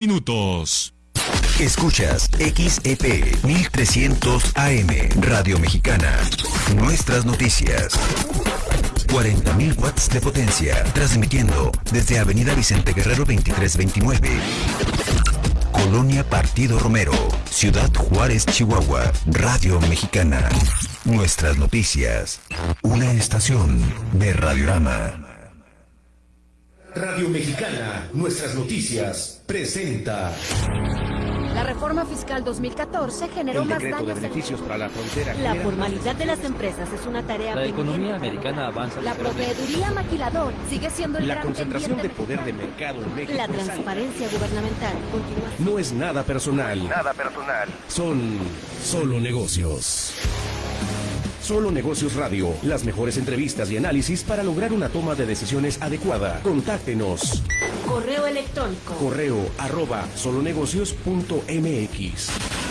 minutos. Escuchas XEP 1300 AM Radio Mexicana. Nuestras noticias. 40.000 watts de potencia, transmitiendo desde Avenida Vicente Guerrero 2329. Colonia Partido Romero, Ciudad Juárez, Chihuahua, Radio Mexicana. Nuestras noticias. Una estación de Radiorama. Radio Mexicana, nuestras noticias, presenta. La reforma fiscal 2014 generó El más decreto de daños. beneficios para la frontera. La formalidad de las empresas es una tarea La pendiente. economía americana avanza La proveeduría maquilador sigue siendo el La gran concentración de poder de mercado en México. La transparencia gubernamental continúa. No es nada personal. Nada personal. Son solo negocios. Solo Negocios Radio, las mejores entrevistas y análisis para lograr una toma de decisiones adecuada. Contáctenos. Correo electrónico. Correo arroba solonegocios.mx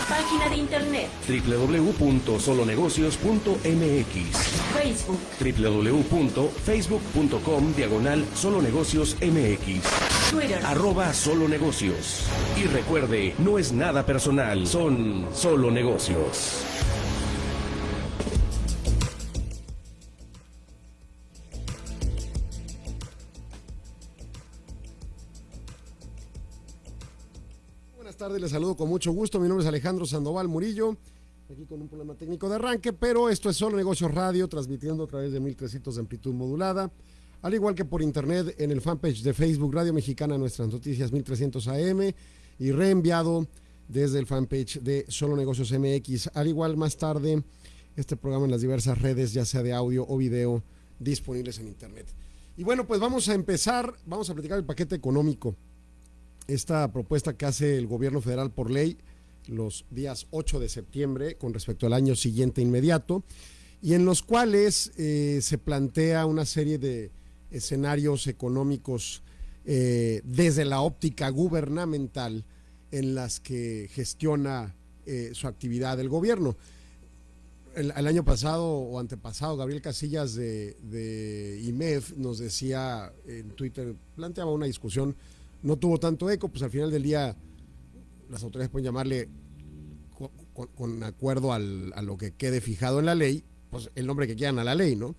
Página de internet. www.solonegocios.mx Facebook. www.facebook.com diagonal solonegocios mx Twitter. arroba solo negocios. Y recuerde, no es nada personal, son solo negocios. Tardes, les saludo con mucho gusto. Mi nombre es Alejandro Sandoval Murillo, aquí con un problema técnico de arranque, pero esto es solo Negocios Radio, transmitiendo a través de 1300 de amplitud modulada, al igual que por internet en el fanpage de Facebook Radio Mexicana, nuestras noticias 1300 AM, y reenviado desde el fanpage de Solo Negocios MX. Al igual, más tarde, este programa en las diversas redes, ya sea de audio o video, disponibles en internet. Y bueno, pues vamos a empezar, vamos a platicar el paquete económico esta propuesta que hace el gobierno federal por ley los días 8 de septiembre con respecto al año siguiente inmediato y en los cuales eh, se plantea una serie de escenarios económicos eh, desde la óptica gubernamental en las que gestiona eh, su actividad el gobierno. El, año pasado o antepasado, Gabriel Casillas de, de IMEF nos decía en Twitter, planteaba una discusión no tuvo tanto eco, pues al final del día las autoridades pueden llamarle co- con, con acuerdo al- a lo que quede fijado en la ley, pues el nombre que quieran a la ley, ¿no?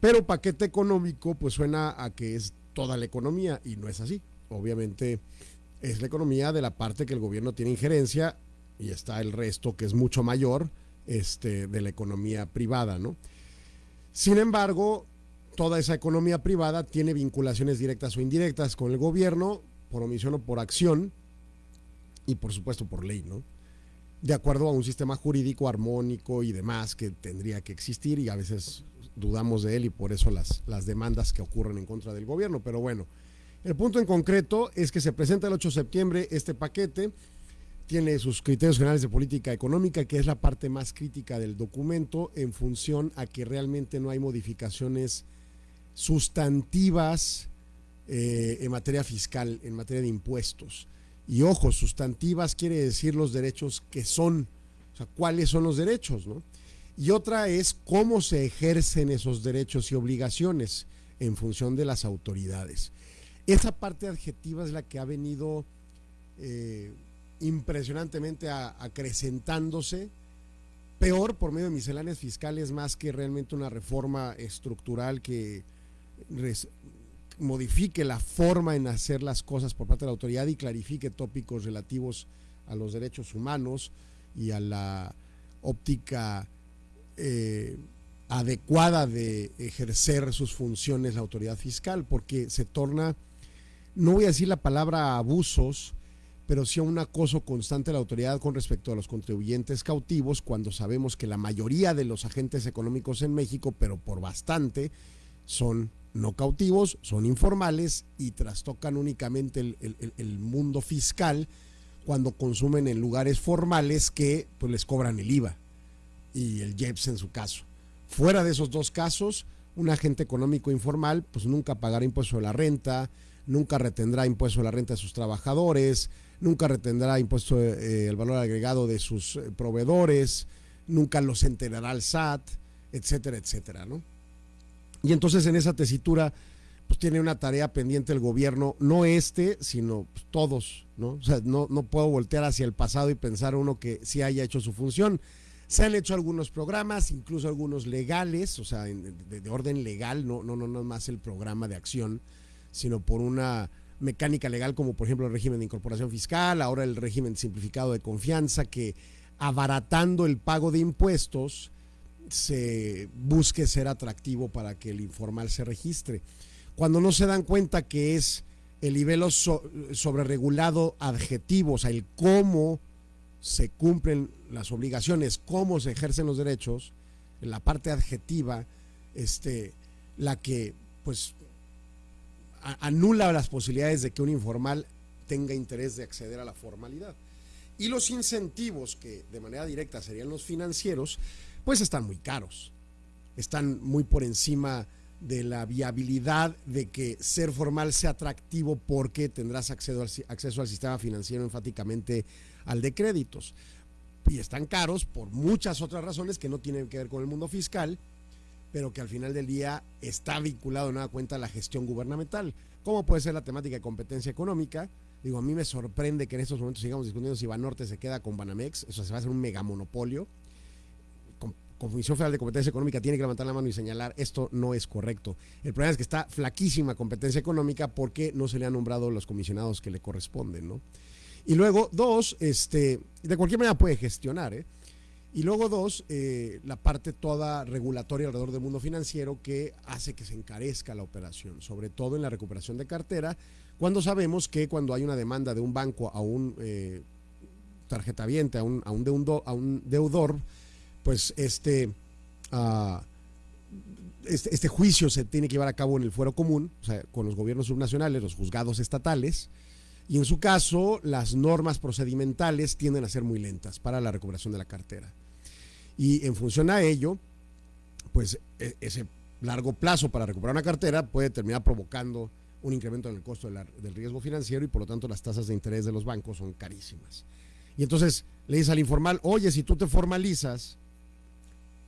Pero paquete económico, pues suena a que es toda la economía y no es así. Obviamente es la economía de la parte que el gobierno tiene injerencia y está el resto que es mucho mayor este, de la economía privada, ¿no? Sin embargo, toda esa economía privada tiene vinculaciones directas o indirectas con el gobierno, por omisión o por acción, y por supuesto por ley, ¿no? De acuerdo a un sistema jurídico armónico y demás que tendría que existir y a veces dudamos de él y por eso las, las demandas que ocurren en contra del gobierno. Pero bueno, el punto en concreto es que se presenta el 8 de septiembre este paquete, tiene sus criterios generales de política económica, que es la parte más crítica del documento, en función a que realmente no hay modificaciones sustantivas eh, en materia fiscal, en materia de impuestos. Y ojo, sustantivas quiere decir los derechos que son, o sea, cuáles son los derechos, ¿no? Y otra es cómo se ejercen esos derechos y obligaciones en función de las autoridades. Esa parte adjetiva es la que ha venido eh, impresionantemente acrecentándose, peor por medio de misceláneas fiscales más que realmente una reforma estructural que modifique la forma en hacer las cosas por parte de la autoridad y clarifique tópicos relativos a los derechos humanos y a la óptica eh, adecuada de ejercer sus funciones la autoridad fiscal, porque se torna, no voy a decir la palabra abusos, pero sí a un acoso constante de la autoridad con respecto a los contribuyentes cautivos, cuando sabemos que la mayoría de los agentes económicos en México, pero por bastante, son no cautivos, son informales y trastocan únicamente el, mundo fiscal cuando consumen en lugares formales que pues, les cobran el IVA y el IEPS en su caso. Fuera de esos dos casos, un agente económico informal pues nunca pagará impuesto de la renta, nunca retendrá impuesto de la renta de sus trabajadores, nunca retendrá impuesto eh, el valor agregado de sus eh, proveedores, nunca los enterará el SAT, etcétera, etcétera, ¿no? Y entonces en esa tesitura, pues tiene una tarea pendiente el gobierno, no este, sino pues, todos, ¿no? O sea, no, no puedo voltear hacia el pasado y pensar uno que sí haya hecho su función. Se han hecho algunos programas, incluso algunos legales, o sea, de, de orden legal, no, no, no, no más el programa de acción, sino por una mecánica legal como por ejemplo el régimen de incorporación fiscal, ahora el régimen simplificado de confianza, que abaratando el pago de impuestos se busque ser atractivo para que el informal se registre. Cuando no se dan cuenta que es el nivel so, sobreregulado adjetivo, o sea, el cómo se cumplen las obligaciones, cómo se ejercen los derechos, la parte adjetiva, este, la que pues anula las posibilidades de que un informal tenga interés de acceder a la formalidad. Y los incentivos, que de manera directa serían los financieros, pues están muy caros. Están muy por encima de la viabilidad de que ser formal sea atractivo porque tendrás acceso al, acceso al sistema financiero enfáticamente al de créditos. Y están caros por muchas otras razones que no tienen que ver con el mundo fiscal, pero que al final del día está vinculado en una cuenta a la gestión gubernamental. ¿Cómo puede ser la temática de competencia económica? Digo, a mí me sorprende que en estos momentos sigamos discutiendo si Banorte se queda con Banamex, eso se va a hacer un megamonopolio. Comisión Federal de Competencia Económica tiene que levantar la mano y señalar esto no es correcto. El problema es que está flaquísima competencia económica porque no se le han nombrado los comisionados que le corresponden, ¿no? Y luego, dos, este, de cualquier manera puede gestionar, ¿eh? Y luego dos, eh, la parte toda regulatoria alrededor del mundo financiero que hace que se encarezca la operación, sobre todo en la recuperación de cartera, cuando sabemos que cuando hay una demanda de un banco a un eh, tarjetaviente, a un, a, a un deudor, pues este, uh, este, este, juicio se tiene que llevar a cabo en el fuero común, o sea, con los gobiernos subnacionales, los juzgados estatales, y en su caso las normas procedimentales tienden a ser muy lentas para la recuperación de la cartera. Y en función a ello, pues e, ese largo plazo para recuperar una cartera puede terminar provocando un incremento en el costo del riesgo financiero y por lo tanto las tasas de interés de los bancos son carísimas. Y entonces le dice al informal, oye, si tú te formalizas,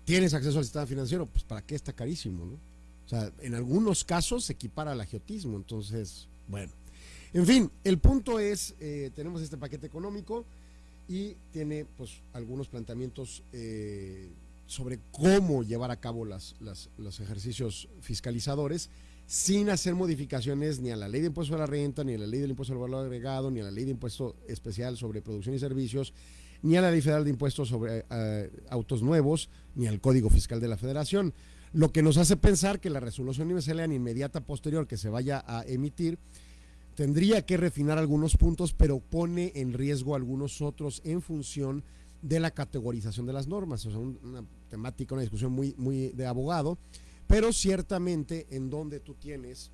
tienes acceso al sistema financiero, pues ¿para qué está carísimo? ¿no? O sea, en algunos casos se equipara al agiotismo, entonces, bueno. En fin, el punto es, eh, tenemos este paquete económico, y tiene pues algunos planteamientos eh, sobre cómo llevar a cabo las, los ejercicios fiscalizadores sin hacer modificaciones ni a la ley de impuesto a la renta, ni a la ley del impuesto al valor agregado, ni a la ley de impuesto especial sobre producción y servicios, ni a la ley federal de impuestos sobre uh, autos nuevos, ni al Código Fiscal de la Federación. Lo que nos hace pensar que la resolución miscelánea inmediata posterior que se vaya a emitir tendría que refinar algunos puntos, pero pone en riesgo algunos otros en función de la categorización de las normas. O sea, una temática, una discusión muy, muy de abogado, pero ciertamente en donde tú tienes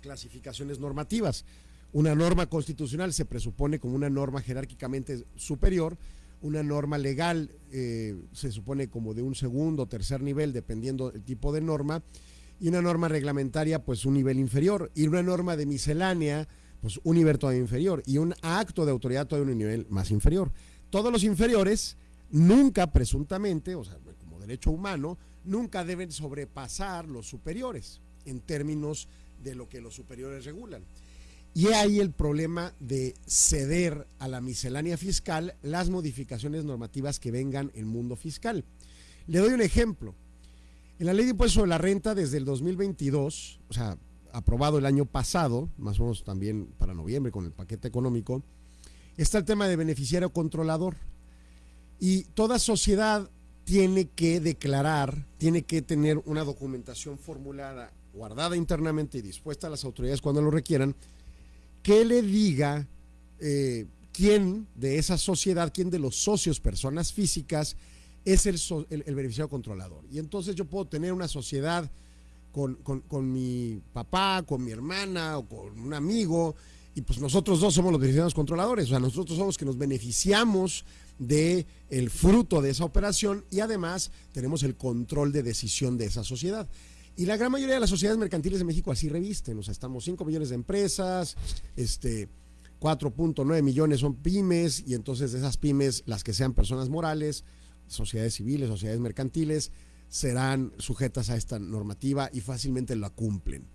clasificaciones normativas. Una norma constitucional se presupone como una norma jerárquicamente superior, una norma legal eh, se supone como de un segundo o tercer nivel, dependiendo del tipo de norma, y una norma reglamentaria pues un nivel inferior y una norma de miscelánea pues un nivel todavía inferior y un acto de autoridad todavía un nivel más inferior. Todos los inferiores nunca presuntamente, o sea, como derecho humano, nunca deben sobrepasar los superiores en términos de lo que los superiores regulan. Y ahí el problema de ceder a la miscelánea fiscal las modificaciones normativas que vengan en mundo fiscal. Le doy un ejemplo. En la ley de impuesto de la renta desde el 2022, o sea, aprobado el año pasado, más o menos también para noviembre con el paquete económico, está el tema de beneficiario controlador. Y toda sociedad tiene que declarar, tiene que tener una documentación formulada, guardada internamente y dispuesta a las autoridades cuando lo requieran, que le diga eh, quién de esa sociedad, quién de los socios, personas físicas, es el, el, el, beneficiario controlador. Y entonces yo puedo tener una sociedad con, con, mi papá, con mi hermana o con un amigo, y pues nosotros dos somos los beneficiarios controladores, o sea, nosotros somos los que nos beneficiamos de fruto de esa operación y además tenemos el control de decisión de esa sociedad. Y la gran mayoría de las sociedades mercantiles de México así revisten, o sea, estamos 5 millones de empresas, este 4.9 millones son pymes y entonces esas pymes las que sean personas morales sociedades civiles, sociedades mercantiles, serán sujetas a esta normativa y fácilmente la cumplen.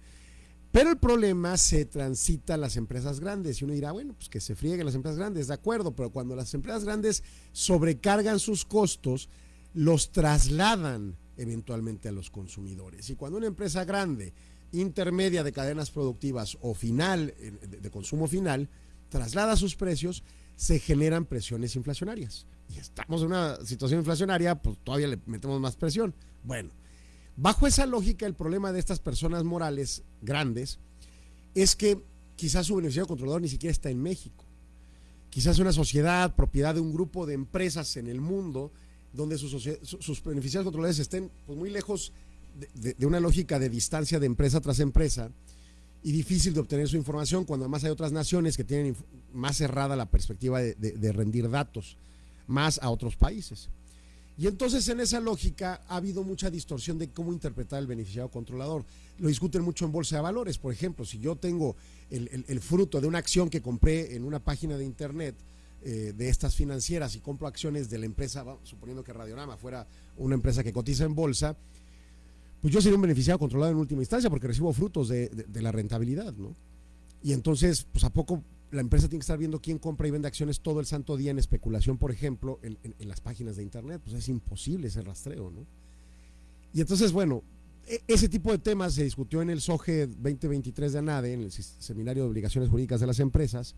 Pero el problema se transita a las empresas grandes y uno dirá, bueno, pues que se frieguen las empresas grandes, de acuerdo, pero cuando las empresas grandes sobrecargan sus costos, los trasladan eventualmente a los consumidores. Y cuando una empresa grande, intermedia de cadenas productivas o final, eh, de, consumo final, traslada sus precios, se generan presiones inflacionarias. Y estamos en una situación inflacionaria, pues todavía le metemos más presión. Bueno, bajo esa lógica, el problema de estas personas morales grandes es que quizás su beneficiario controlador ni siquiera está en México. Quizás una sociedad, propiedad de un grupo de empresas en el mundo, donde sus, sus beneficiarios controladores estén pues, muy lejos de, una lógica de distancia de empresa tras empresa y difícil de obtener su información, cuando además hay otras naciones que tienen más cerrada la perspectiva de, rendir datos, más a otros países. Y entonces en esa lógica ha habido mucha distorsión de cómo interpretar el beneficiario controlador. Lo discuten mucho en bolsa de valores, por ejemplo, si yo tengo el fruto de una acción que compré en una página de internet eh, de estas financieras y compro acciones de la empresa, suponiendo que Radiorama fuera una empresa que cotiza en bolsa, pues yo sería un beneficiario controlado en última instancia porque recibo frutos de, de- la rentabilidad, ¿no? Y entonces, pues a poco la empresa tiene que estar viendo quién compra y vende acciones todo el santo día en especulación, por ejemplo, en, en- en las páginas de internet, pues es imposible ese rastreo, ¿no? Y entonces, bueno, e- ese tipo de temas se discutió en el SOGE 2023 de ANADE, en el Seminario de Obligaciones Jurídicas de las Empresas,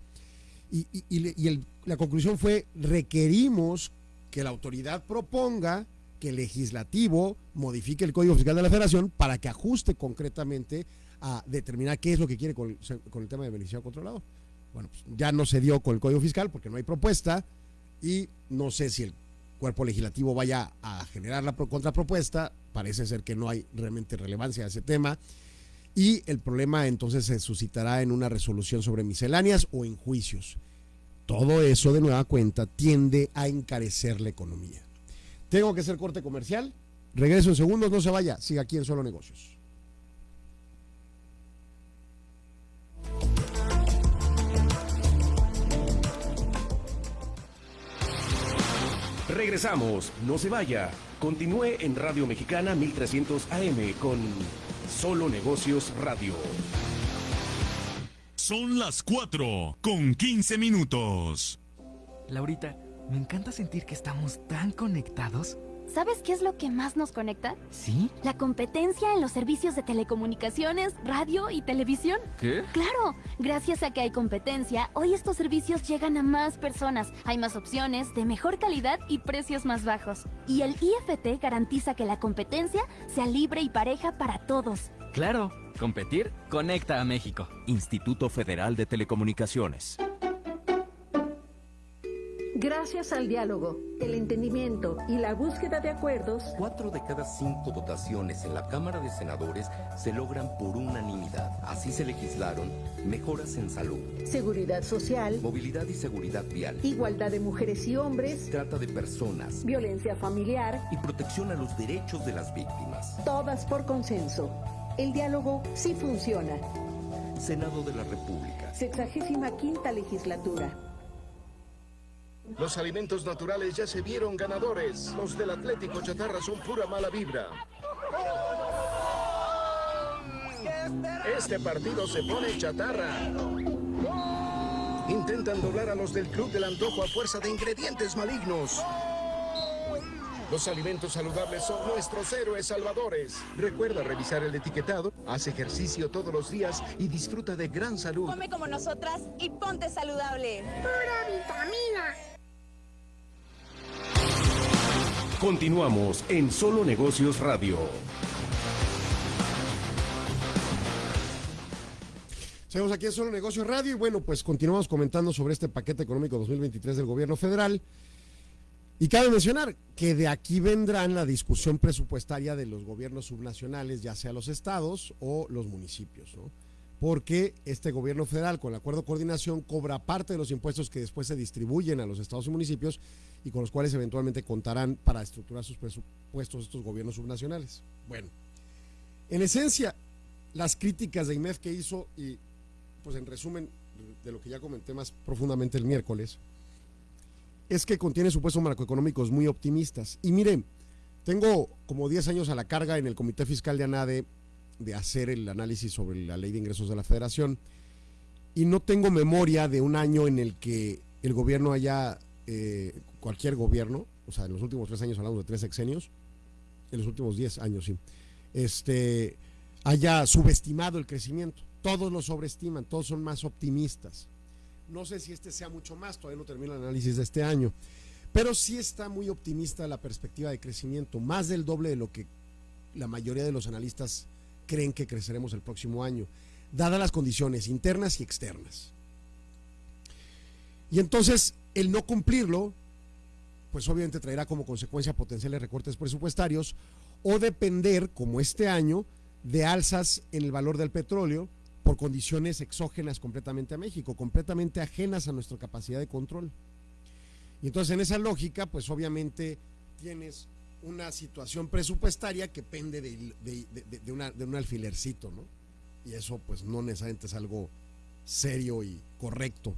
y, y- y el- la conclusión fue, requerimos que la autoridad proponga que el legislativo modifique el Código Fiscal de la Federación para que ajuste concretamente a determinar qué es lo que quiere con, el- tema de beneficiario controlador. Bueno, pues ya no se dio con el Código Fiscal porque no hay propuesta y no sé si el cuerpo legislativo vaya a generar la pro- contrapropuesta, parece ser que no hay realmente relevancia a ese tema y el problema entonces se suscitará en una resolución sobre misceláneas o en juicios. Todo eso de nueva cuenta tiende a encarecer la economía. Tengo que hacer corte comercial. Regreso en segundos, no se vaya, siga aquí en Solo Negocios. Regresamos, no se vaya. Continúe en Radio Mexicana 1300 AM con Solo Negocios Radio. Son las 4 con 15 minutos. Laurita, me encanta sentir que estamos tan conectados. ¿Sabes qué es lo que más nos conecta? ¿Sí? La competencia en los servicios de telecomunicaciones, radio y televisión. ¿Qué? Claro, gracias a que hay competencia, hoy estos servicios llegan a más personas, hay más opciones, de mejor calidad y precios más bajos. Y el IFT garantiza que la competencia sea libre y pareja para todos. Claro, competir conecta a México. Instituto Federal de Telecomunicaciones. Gracias al diálogo, el entendimiento y la búsqueda de acuerdos, Cuatro de cada cinco votaciones en la Cámara de Senadores se logran por unanimidad. Así se legislaron mejoras en salud, seguridad social, movilidad y seguridad vial, igualdad de mujeres y hombres, trata de personas violencia familiar, y protección a los derechos de las víctimas. todas por consenso. El diálogo sí funciona. Senado de la República. Sexagésima quinta legislatura. Los alimentos naturales ya se vieron ganadores. Los del Atlético Chatarra son pura mala vibra. Este partido se pone chatarra. Intentan doblar a los del Club del Antojo a fuerza de ingredientes malignos. Los alimentos saludables son nuestros héroes salvadores. Recuerda revisar el etiquetado, haz ejercicio todos los días y disfruta de gran salud. Come como nosotras y ponte saludable. Pura vitamina. Continuamos en Solo Negocios Radio. Seguimos aquí en Solo Negocios Radio y bueno, pues continuamos comentando sobre este paquete económico 2023 del gobierno federal. Y cabe mencionar que de aquí vendrán la discusión presupuestaria de los gobiernos subnacionales, ya sea los estados o los municipios, ¿no? Porque este gobierno federal, con el acuerdo de coordinación, cobra parte de los impuestos que después se distribuyen a los estados y municipios y con los cuales eventualmente contarán para estructurar sus presupuestos estos gobiernos subnacionales. Bueno, en esencia, las críticas de IMEF que hizo, y pues en resumen de lo que ya comenté más profundamente el miércoles, es que contiene supuestos macroeconómicos muy optimistas. Y miren, tengo como 10 años a la carga en el Comité Fiscal de ANADE de hacer el análisis sobre la ley de ingresos de la federación y no tengo memoria de un año en el que el gobierno haya, eh, cualquier gobierno, o sea, en los últimos tres años hablamos de tres sexenios, en los últimos diez años, sí, este, haya subestimado el crecimiento. Todos lo sobreestiman, todos son más optimistas. No sé si este sea mucho más, todavía no termino el análisis de este año, pero sí está muy optimista la perspectiva de crecimiento, más del doble de lo que la mayoría de los analistas creen que creceremos el próximo año, dadas las condiciones internas y externas. Y entonces, el no cumplirlo, pues obviamente traerá como consecuencia potenciales recortes presupuestarios o depender, como este año, de alzas en el valor del petróleo por condiciones exógenas completamente a México, completamente ajenas a nuestra capacidad de control. Y entonces en esa lógica, pues obviamente tienes una situación presupuestaria que pende de, un alfilercito, ¿no? Y eso pues no necesariamente es algo serio y correcto.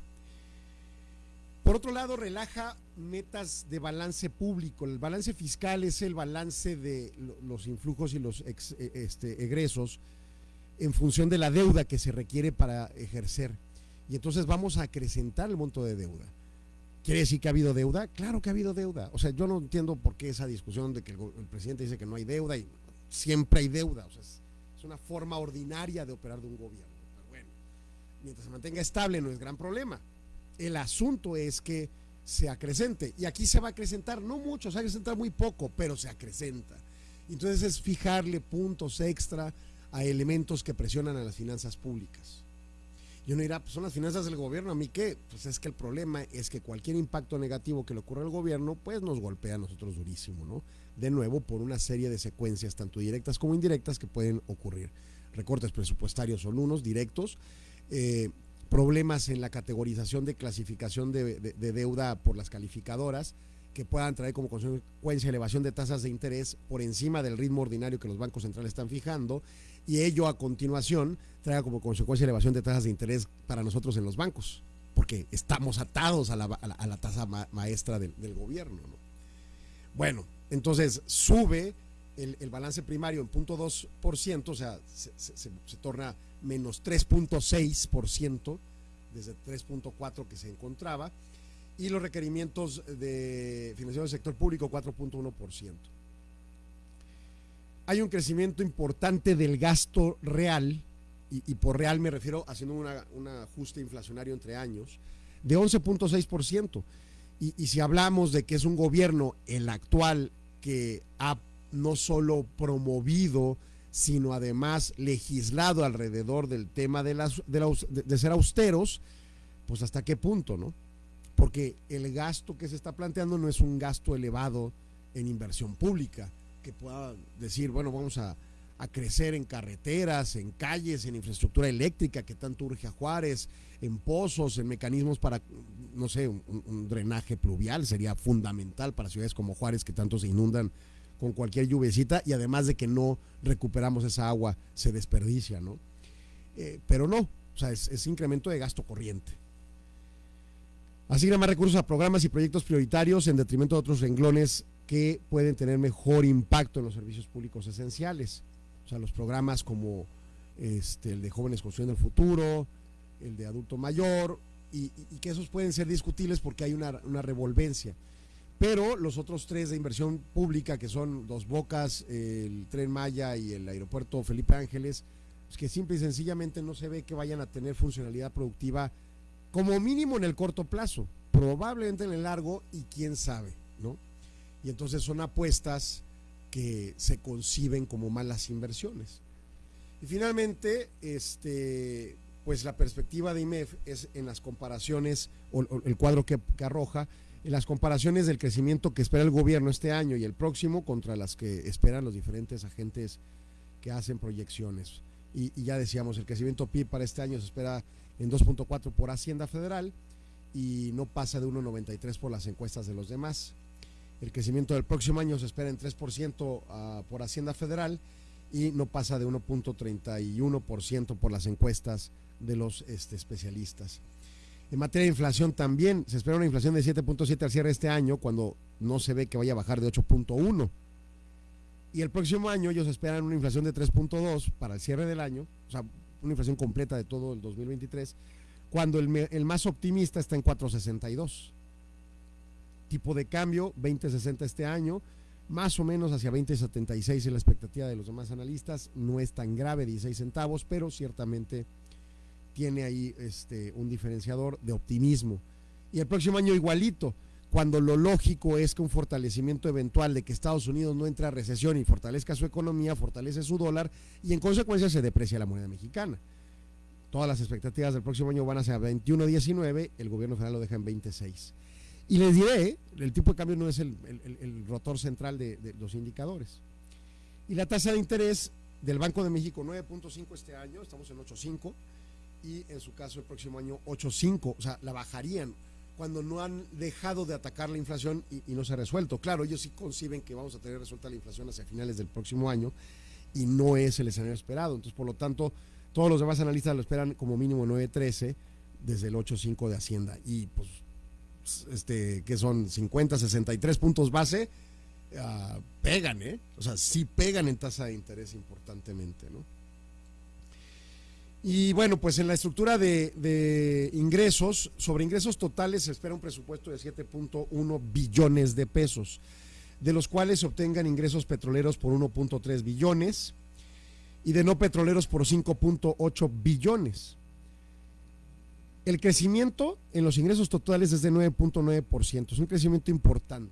Por otro lado, relaja metas de balance público. El balance fiscal es el balance de los influjos y los e, este, egresos en función de la deuda que se requiere para ejercer. Y entonces vamos a acrecentar el monto de deuda. ¿Quiere decir que ha habido deuda? Claro que ha habido deuda. O sea, yo no entiendo por qué esa discusión de que el, presidente dice que no hay deuda y siempre hay deuda. O sea, es, una forma ordinaria de operar de un gobierno. Pero bueno, mientras se mantenga estable no es gran problema. El asunto es que se acrecente. Y aquí se va a acrecentar, no mucho, se va a acrecentar muy poco, pero se acrecenta. Entonces es fijarle puntos extra a elementos que presionan a las finanzas públicas. Y uno dirá, pues son las finanzas del gobierno, ¿a mí qué? Pues es que el problema es que cualquier impacto negativo que le ocurra al gobierno, pues nos golpea a nosotros durísimo, ¿no? De nuevo, por una serie de secuencias, tanto directas como indirectas, que pueden ocurrir. Recortes presupuestarios son unos directos, eh, problemas en la categorización de clasificación de, deuda por las calificadoras que puedan traer como consecuencia elevación de tasas de interés por encima del ritmo ordinario que los bancos centrales están fijando y ello a continuación traiga como consecuencia elevación de tasas de interés para nosotros en los bancos, porque estamos atados a la, tasa maestra del, gobierno. Bueno, entonces sube el, balance primario en 0.2%, o sea, se torna menos 3.6% desde 3.4 que se encontraba y los requerimientos de financiación del sector público 4.1%. Hay un crecimiento importante del gasto real, y, por real me refiero haciendo un ajuste inflacionario entre años, de 11.6%. Y, y si hablamos de que es un gobierno, el actual, que ha no solo promovido sino además legislado alrededor del tema de, las, de, ser austeros, pues hasta qué punto, ¿no? Porque el gasto que se está planteando no es un gasto elevado en inversión pública, que pueda decir, bueno, vamos a, crecer en carreteras, en calles, en infraestructura eléctrica que tanto urge a Juárez, en pozos, en mecanismos para, no sé, un, drenaje pluvial sería fundamental para ciudades como Juárez que tanto se inundan con cualquier lluvecita y además de que no recuperamos esa agua, se desperdicia, ¿no? Eh, pero no, o sea, es, incremento de gasto corriente. Asigna más recursos a programas y proyectos prioritarios en detrimento de otros renglones que pueden tener mejor impacto en los servicios públicos esenciales. O sea, los programas como este, el de jóvenes construyendo el futuro, el de adulto mayor, y, que esos pueden ser discutibles porque hay una, una revolvencia. Pero los otros tres de inversión pública, que son Dos Bocas, el Tren Maya y el Aeropuerto Felipe Ángeles, pues que simple y sencillamente no se ve que vayan a tener funcionalidad productiva como mínimo en el corto plazo, probablemente en el largo y quién sabe. Y entonces son apuestas que se conciben como malas inversiones. Y finalmente, este, pues la perspectiva de IMEF es en las comparaciones o, el cuadro que arroja en las comparaciones del crecimiento que espera el gobierno este año y el próximo contra las que esperan los diferentes agentes que hacen proyecciones. Y, ya decíamos, el crecimiento PIB para este año se espera en 2.4 por Hacienda Federal y no pasa de 1.93 por las encuestas de los demás. El crecimiento del próximo año se espera en 3% ah, por Hacienda Federal y no pasa de 1.31% por las encuestas de los este, especialistas. En materia de inflación también se espera una inflación de 7.7 al cierre de este año cuando no se ve que vaya a bajar de 8.1. Y el próximo año ellos esperan una inflación de 3.2 para el cierre del año, o sea, una inflación completa de todo el 2023, cuando el, el más optimista está en 4.62. Tipo de cambio, 20.60 este año, más o menos hacia 20.76 es la expectativa de los demás analistas, no es tan grave, 16 centavos, pero ciertamente tiene ahí este, un diferenciador de optimismo. Y el próximo año igualito, cuando lo lógico es que un fortalecimiento eventual de que Estados Unidos no entre a recesión y fortalezca su economía, fortalece su dólar y en consecuencia se deprecia la moneda mexicana. Todas las expectativas del próximo año van a ser 21.19, el gobierno federal lo deja en 26. Y les diré, el tipo de cambio no es el, rotor central de, los indicadores. Y la tasa de interés del Banco de México 9.5 este año, estamos en 8.5, y en su caso el próximo año 8.5, o sea, la bajarían cuando no han dejado de atacar la inflación y, no se ha resuelto. Claro, ellos sí conciben que vamos a tener resuelta la inflación hacia finales del próximo año y no es el escenario esperado. Entonces, por lo tanto, todos los demás analistas lo esperan como mínimo 9.13 desde el 8.5 de Hacienda. Y pues, este, que son 50, 63 puntos base, uh, pegan, ¿eh? O sea, sí pegan en tasa de interés importantemente, ¿no? Y bueno, pues en la estructura de, ingresos, sobre ingresos totales se espera un presupuesto de 7.1 billones de pesos, de los cuales se obtengan ingresos petroleros por 1.3 billones y de no petroleros por 5.8 billones. El crecimiento en los ingresos totales es de 9.9%, es un crecimiento importante.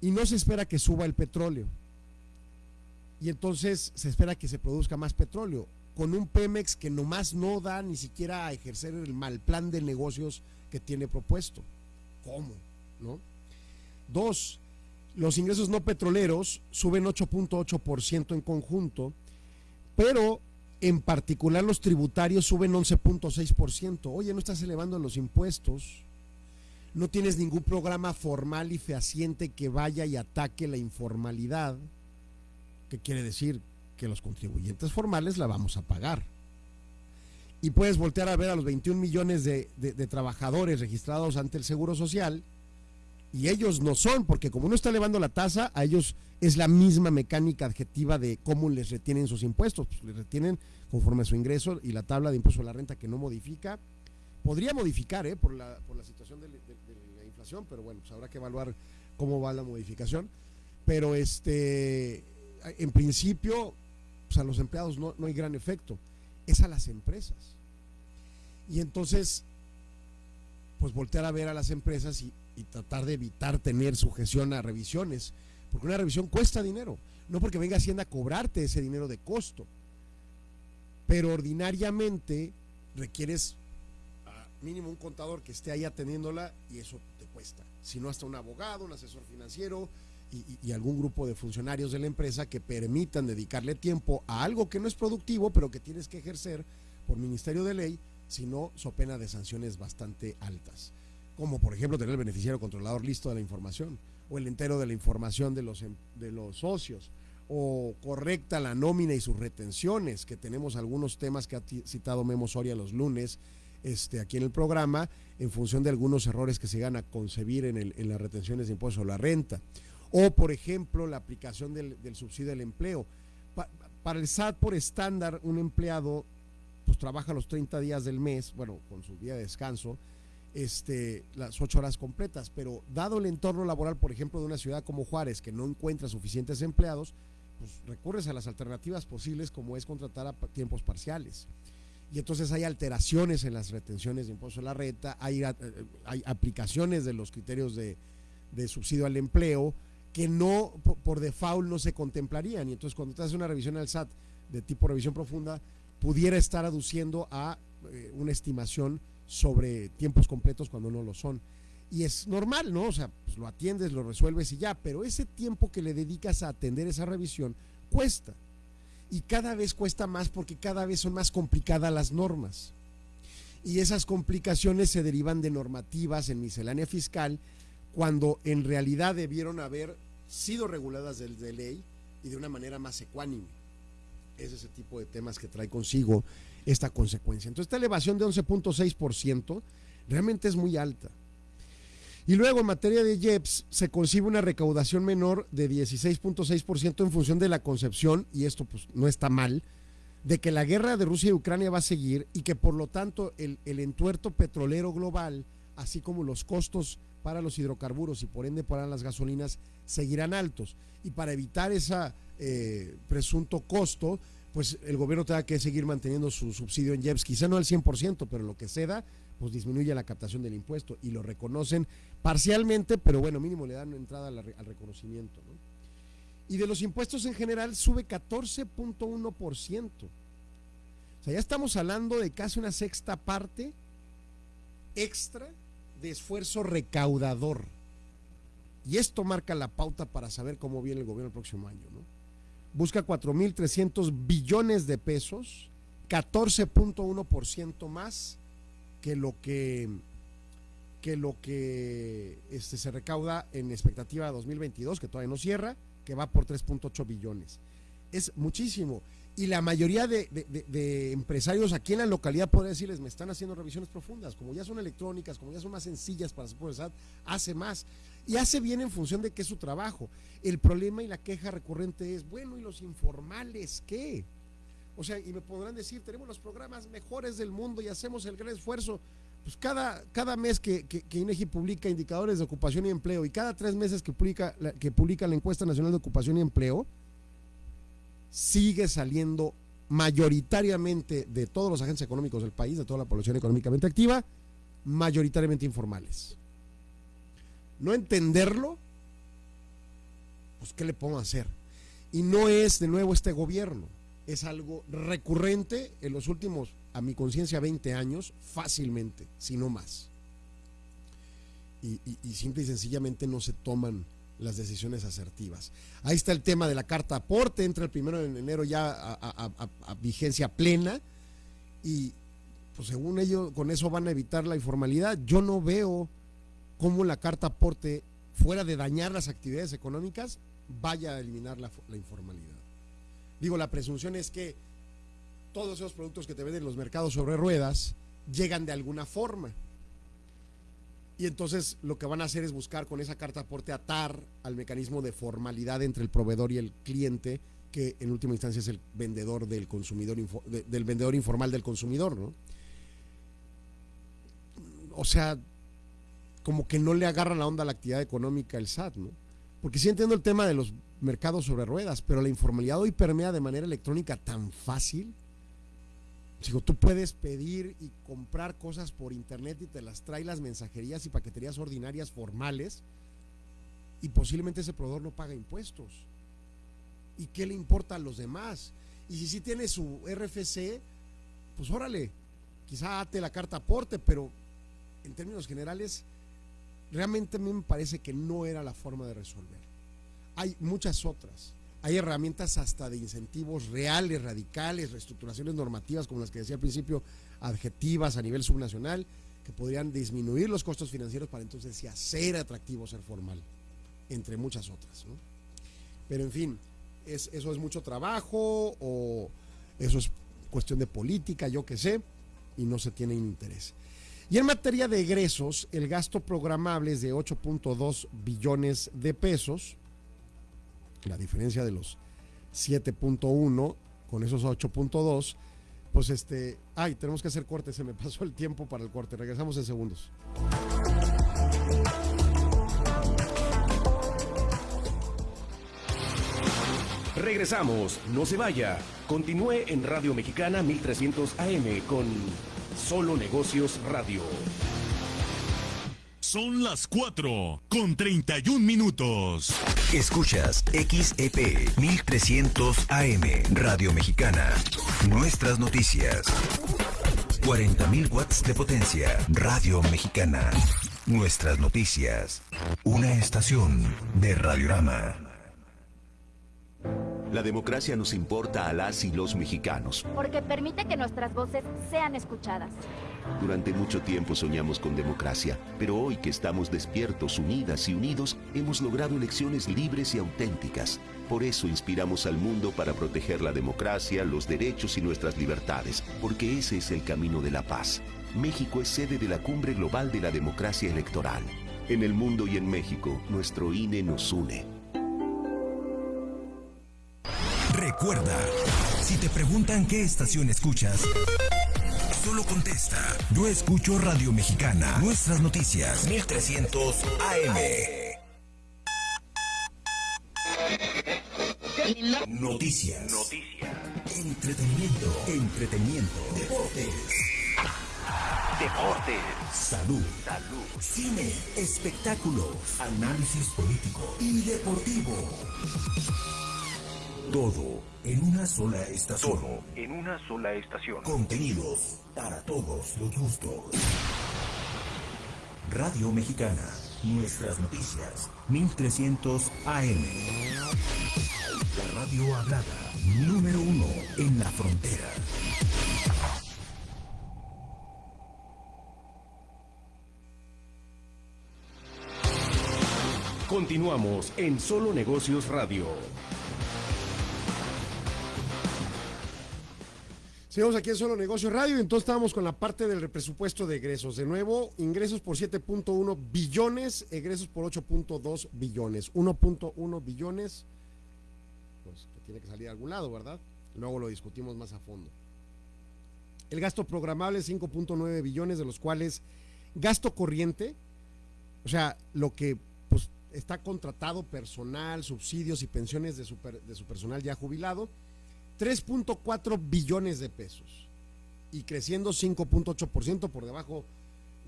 Y no se espera que suba el petróleo. Y entonces se espera que se produzca más petróleo con un Pemex que nomás no da ni siquiera a ejercer el mal plan de negocios que tiene propuesto. ¿Cómo? ¿No? Dos, los ingresos no petroleros suben 8.8% en conjunto, pero en particular los tributarios suben 11.6%. Oye, no estás elevando los impuestos, no tienes ningún programa formal y fehaciente que vaya y ataque la informalidad. ¿Qué quiere decir? que los contribuyentes formales la vamos a pagar. Y puedes voltear a ver a los 21 millones de, trabajadores registrados ante el Seguro Social y ellos no son, porque como uno está elevando la tasa, a ellos es la misma mecánica adjetiva de cómo les retienen sus impuestos. Pues les retienen conforme a su ingreso y la tabla de impuesto a la renta que no modifica. Podría modificar ¿eh? por, la, por la situación de, la inflación, pero bueno, pues habrá que evaluar cómo va la modificación. Pero este, en principio, pues a los empleados no, hay gran efecto, es a las empresas. Y entonces, pues voltear a ver a las empresas y, tratar de evitar tener sujeción a revisiones, porque una revisión cuesta dinero, no porque venga Hacienda a cobrarte ese dinero de costo, pero ordinariamente requieres mínimo un contador que esté ahí atendiéndola y eso te cuesta, si no hasta un abogado, un asesor financiero, y, algún grupo de funcionarios de la empresa que permitan dedicarle tiempo a algo que no es productivo, pero que tienes que ejercer por ministerio de ley, si no, so pena de sanciones bastante altas. Como por ejemplo tener el beneficiario controlador listo de la información, o el entero de la información de los, em, de los socios, o correcta la nómina y sus retenciones, que tenemos algunos temas que ha citado Memo Soria los lunes, este, aquí en el programa, en función de algunos errores que se van a concebir en, el, en las retenciones de impuestos a la renta o, por ejemplo, la aplicación del, subsidio al empleo. para el SAT, por estándar, un empleado pues trabaja los 30 días del mes, bueno, con su día de descanso, este, las ocho horas completas, pero dado el entorno laboral, por ejemplo, de una ciudad como Juárez, que no encuentra suficientes empleados, pues recurres a las alternativas posibles como es contratar a tiempos parciales. Y entonces hay alteraciones en las retenciones de impuestos a la renta, hay, eh, hay aplicaciones de los criterios de, de subsidio al empleo, que no por, default no se contemplarían. Y entonces cuando te haces una revisión al SAT de tipo revisión profunda, pudiera estar aduciendo a eh, una estimación sobre tiempos completos cuando no lo son. Y es normal, ¿no? O sea, pues lo atiendes, lo resuelves y ya, pero ese tiempo que le dedicas a atender esa revisión cuesta. Y cada vez cuesta más porque cada vez son más complicadas las normas. Y esas complicaciones se derivan de normativas en miscelánea fiscal cuando en realidad debieron haber sido reguladas de, ley y de una manera más ecuánime. Es ese tipo de temas que trae consigo esta consecuencia. Entonces, esta elevación de 11.6% realmente es muy alta. Y luego en materia de IEPS se concibe una recaudación menor de 16.6% en función de la concepción, y esto pues no está mal, de que la guerra de Rusia y Ucrania va a seguir y que por lo tanto el, el entuerto petrolero global, así como los costos para los hidrocarburos y por ende para las gasolinas, seguirán altos. Y para evitar ese eh, presunto costo, pues el gobierno tenga que seguir manteniendo su subsidio en IEPS, quizá no al 100%, pero lo que se da, pues disminuye la captación del impuesto y lo reconocen parcialmente, pero bueno, mínimo le dan entrada al, al reconocimiento. ¿no? Y de los impuestos en general sube 14.1%. O sea, ya estamos hablando de casi una sexta parte extra de esfuerzo recaudador. Y esto marca la pauta para saber cómo viene el gobierno el próximo año. ¿no? Busca 4.300 billones de pesos, 14.1% más que lo que, que, lo que este, se recauda en expectativa 2022, que todavía no cierra, que va por 3.8 billones. Es muchísimo. Y la mayoría de, de, empresarios aquí en la localidad, podría decirles, me están haciendo revisiones profundas. Como ya son electrónicas, como ya son más sencillas para su SAT, hace más. Y hace bien en función de que es su trabajo. El problema y la queja recurrente es, bueno, ¿y los informales qué? O sea, y me podrán decir, tenemos los programas mejores del mundo y hacemos el gran esfuerzo. Pues cada, cada mes que, que, que, INEGI publica indicadores de ocupación y empleo y cada tres meses que publica, que publica la encuesta nacional de ocupación y empleo, sigue saliendo mayoritariamente de todos los agentes económicos del país, de toda la población económicamente activa, mayoritariamente informales. No entenderlo, pues ¿qué le podemos hacer? Y no es de nuevo este gobierno, es algo recurrente en los últimos, a mi conciencia, 20 años, fácilmente, si no más. Y, simple y sencillamente no se toman las decisiones asertivas. Ahí está el tema de la carta aporte, entra el primero de enero ya a, vigencia plena y pues según ellos con eso van a evitar la informalidad. Yo no veo cómo la carta aporte, fuera de dañar las actividades económicas, vaya a eliminar la, informalidad. Digo, la presunción es que todos esos productos que te venden en los mercados sobre ruedas llegan de alguna forma. Y entonces lo que van a hacer es buscar con esa carta aporte atar al mecanismo de formalidad entre el proveedor y el cliente, que en última instancia es el vendedor del consumidor, de, del vendedor informal del consumidor, ¿no? O sea, como que no le agarra la onda a la actividad económica el SAT, ¿no? Porque sí entiendo el tema de los mercados sobre ruedas, pero la informalidad hoy permea de manera electrónica tan fácil. Digo, tú puedes pedir y comprar cosas por internet y te las trae las mensajerías y paqueterías ordinarias formales y posiblemente ese proveedor no paga impuestos. ¿Y qué le importa a los demás? Y si sí tiene su RFC, pues órale, quizá ate la carta aporte, pero en términos generales, realmente a mí me parece que no era la forma de resolver. Hay muchas otras hay herramientas hasta de incentivos reales, radicales, reestructuraciones normativas, como las que decía al principio, adjetivas a nivel subnacional, que podrían disminuir los costos financieros para entonces hacer atractivo ser formal, entre muchas otras. Pero en fin, es, eso es mucho trabajo o eso es cuestión de política, yo qué sé, y no se tiene interés. Y en materia de egresos, el gasto programable es de 8.2 billones de pesos, la diferencia de los 7.1 con esos 8.2, pues este, ay, tenemos que hacer corte, se me pasó el tiempo para el corte, regresamos en segundos. Regresamos, no se vaya. Continúe en Radio Mexicana 1300 AM con Solo Negocios Radio. Son las 4 con 31 minutos. Escuchas XEP 1300 AM Radio Mexicana. Nuestras noticias. 40.000 watts de potencia. Radio Mexicana. Nuestras noticias. Una estación de Radiorama. La democracia nos importa a las y los mexicanos. Porque permite que nuestras voces sean escuchadas. Durante mucho tiempo soñamos con democracia, pero hoy que estamos despiertos, unidas y unidos, hemos logrado elecciones libres y auténticas. Por eso inspiramos al mundo para proteger la democracia, los derechos y nuestras libertades, porque ese es el camino de la paz. México es sede de la Cumbre Global de la Democracia Electoral. En el mundo y en México, nuestro INE nos une. Recuerda, si te preguntan qué estación escuchas, solo contesta. Yo escucho Radio Mexicana. Nuestras noticias. 1300 AM. Noticias. Noticias. Entretenimiento. Entretenimiento. Deportes. Deportes. Salud. Salud. Cine. Espectáculos. Análisis político y deportivo. Todo en una sola estación. Todo en una sola estación. Contenidos para todos los gustos. Radio Mexicana. Nuestras noticias. 1300 AM. La radio hablada. Número uno en la frontera. Continuamos en Solo Negocios Radio. Seguimos aquí en Solo Negocios Radio entonces estábamos con la parte del presupuesto de egresos. De nuevo, ingresos por 7.1 billones, egresos por 8.2 billones. 1.1 billones, pues que tiene que salir de algún lado, ¿verdad? Luego lo discutimos más a fondo. El gasto programable 5.9 billones, de los cuales gasto corriente, o sea, lo que pues, está contratado personal, subsidios y pensiones de su, de su personal ya jubilado, 3.4 billones de pesos y creciendo 5.8% por debajo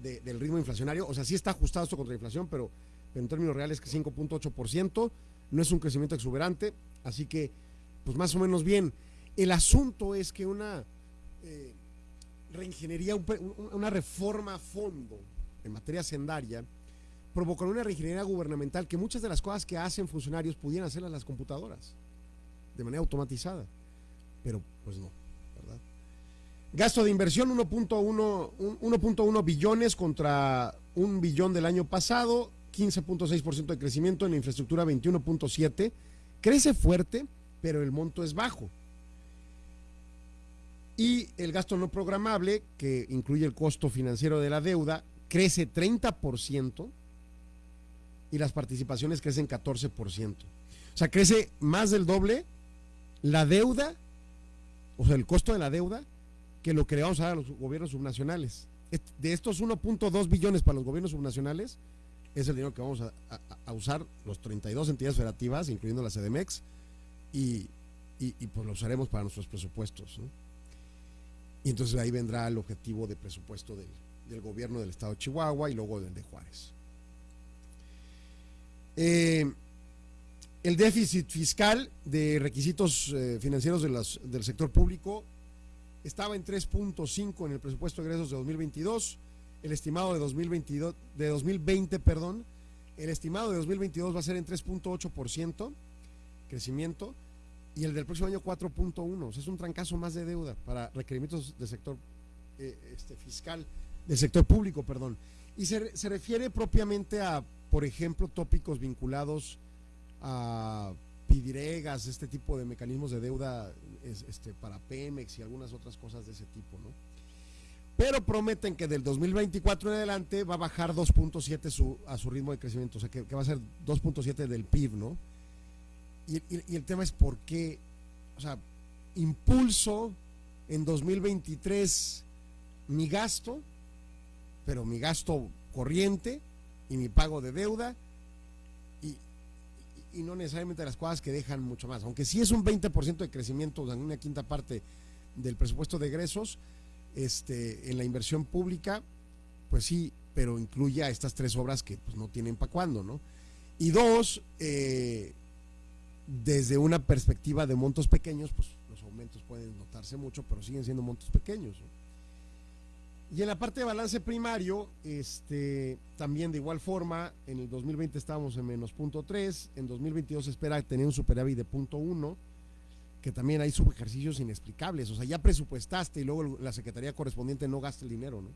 de- del ritmo inflacionario. O sea, sí está ajustado esto contra la inflación, pero, en términos reales que 5.8%, no es un crecimiento exuberante, así que pues más o menos bien. El asunto es que una eh, reingeniería, una reforma a fondo en materia sendaria provocará una reingeniería gubernamental que muchas de las cosas que hacen funcionarios pudieran hacerlas las computadoras de manera automatizada pero pues no, ¿verdad? Gasto de inversión 1.1 un- 1.1 billones contra un billón del año pasado, 15.6% de crecimiento en la infraestructura 21.7, crece fuerte, pero el monto es bajo. Y el gasto no programable, que incluye el costo financiero de la deuda, crece 30% y las participaciones crecen 14%. O sea, crece más del doble la deuda o sea, el costo de la deuda, que lo que le vamos dar a los gobiernos subnacionales. De estos 1.2 billones para los gobiernos subnacionales, es el dinero que vamos a, a- a usar los 32 entidades federativas, incluyendo la CDMX, y, y- pues lo usaremos para nuestros presupuestos. Y entonces ahí vendrá el objetivo de presupuesto del, del gobierno del estado de Chihuahua y luego del de Juárez. Eh, el déficit fiscal de requisitos eh, financieros del sector público estaba en 3.5 en el presupuesto de egresos de 2022, el estimado de 2022 de 2020, perdón, el estimado de 2022 va a ser en 3.8% crecimiento y el del próximo año 4.1, o sea, es un trancazo más de deuda para requerimientos del sector eh, este, fiscal del sector público, perdón. Y se, se refiere propiamente a, por ejemplo, tópicos vinculados pidiregas, este tipo de mecanismos de deuda es, este, para Pemex y algunas otras cosas de ese tipo, ¿no? Pero prometen que del 2024 en adelante va a bajar 2.7 su, a su ritmo de crecimiento, o sea que, va a ser 2.7 del PIB, ¿no? Y, y- el tema es por qué, o sea, impulso en 2023 mi gasto, pero mi gasto corriente y mi pago de deuda y no necesariamente las cosas que dejan mucho más. Aunque sí es un 20% de crecimiento, una quinta parte del presupuesto de egresos, este, en la inversión pública, pues sí, pero incluye a estas tres obras que pues, no tienen para cuándo, ¿no? Y dos, eh, desde una perspectiva de montos pequeños, pues los aumentos pueden notarse mucho, pero siguen siendo montos pequeños. ¿no? Y en la parte de balance primario, este, también de igual forma, en el 2020 estábamos en menos punto 3, en 2022 se espera tener un superávit de punto 1, que también hay subejercicios inexplicables, o sea, ya presupuestaste y luego la Secretaría correspondiente no gasta el dinero, ¿no?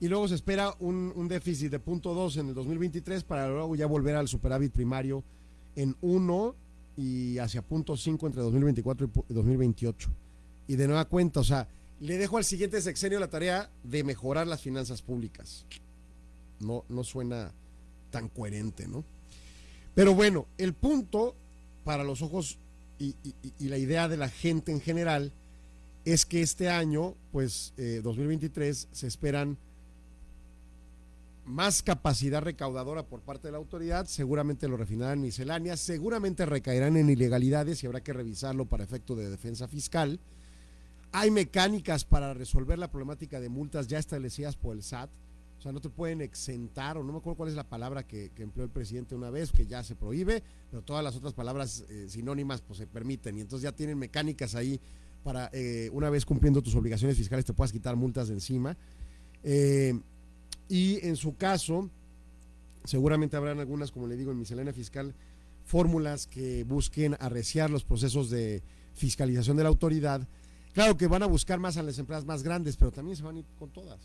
Y luego se espera un, un déficit de punto 2 en el 2023 para luego ya volver al superávit primario en 1 y hacia punto 5 entre 2024 y pu- 2028. Y de nueva cuenta, o sea, le dejo al siguiente sexenio la tarea de mejorar las finanzas públicas. No, no suena tan coherente, ¿no? Pero bueno, el punto para los ojos y, la idea de la gente en general es que este año, pues eh, 2023, se esperan más capacidad recaudadora por parte de la autoridad, seguramente lo refinarán en misceláneas, seguramente recaerán en ilegalidades y habrá que revisarlo para efecto de defensa fiscal. Hay mecánicas para resolver la problemática de multas ya establecidas por el SAT, o sea, no te pueden exentar, o no me acuerdo cuál es la palabra que, empleó el presidente una vez, que ya se prohíbe, pero todas las otras palabras eh, sinónimas pues se permiten, y entonces ya tienen mecánicas ahí para, eh, una vez cumpliendo tus obligaciones fiscales, te puedas quitar multas de encima. Eh, y en su caso, seguramente habrán algunas, como le digo, en miscelánea fiscal, fórmulas que busquen arreciar los procesos de fiscalización de la autoridad. Claro que van a buscar más a las empresas más grandes, pero también se van a ir con todas.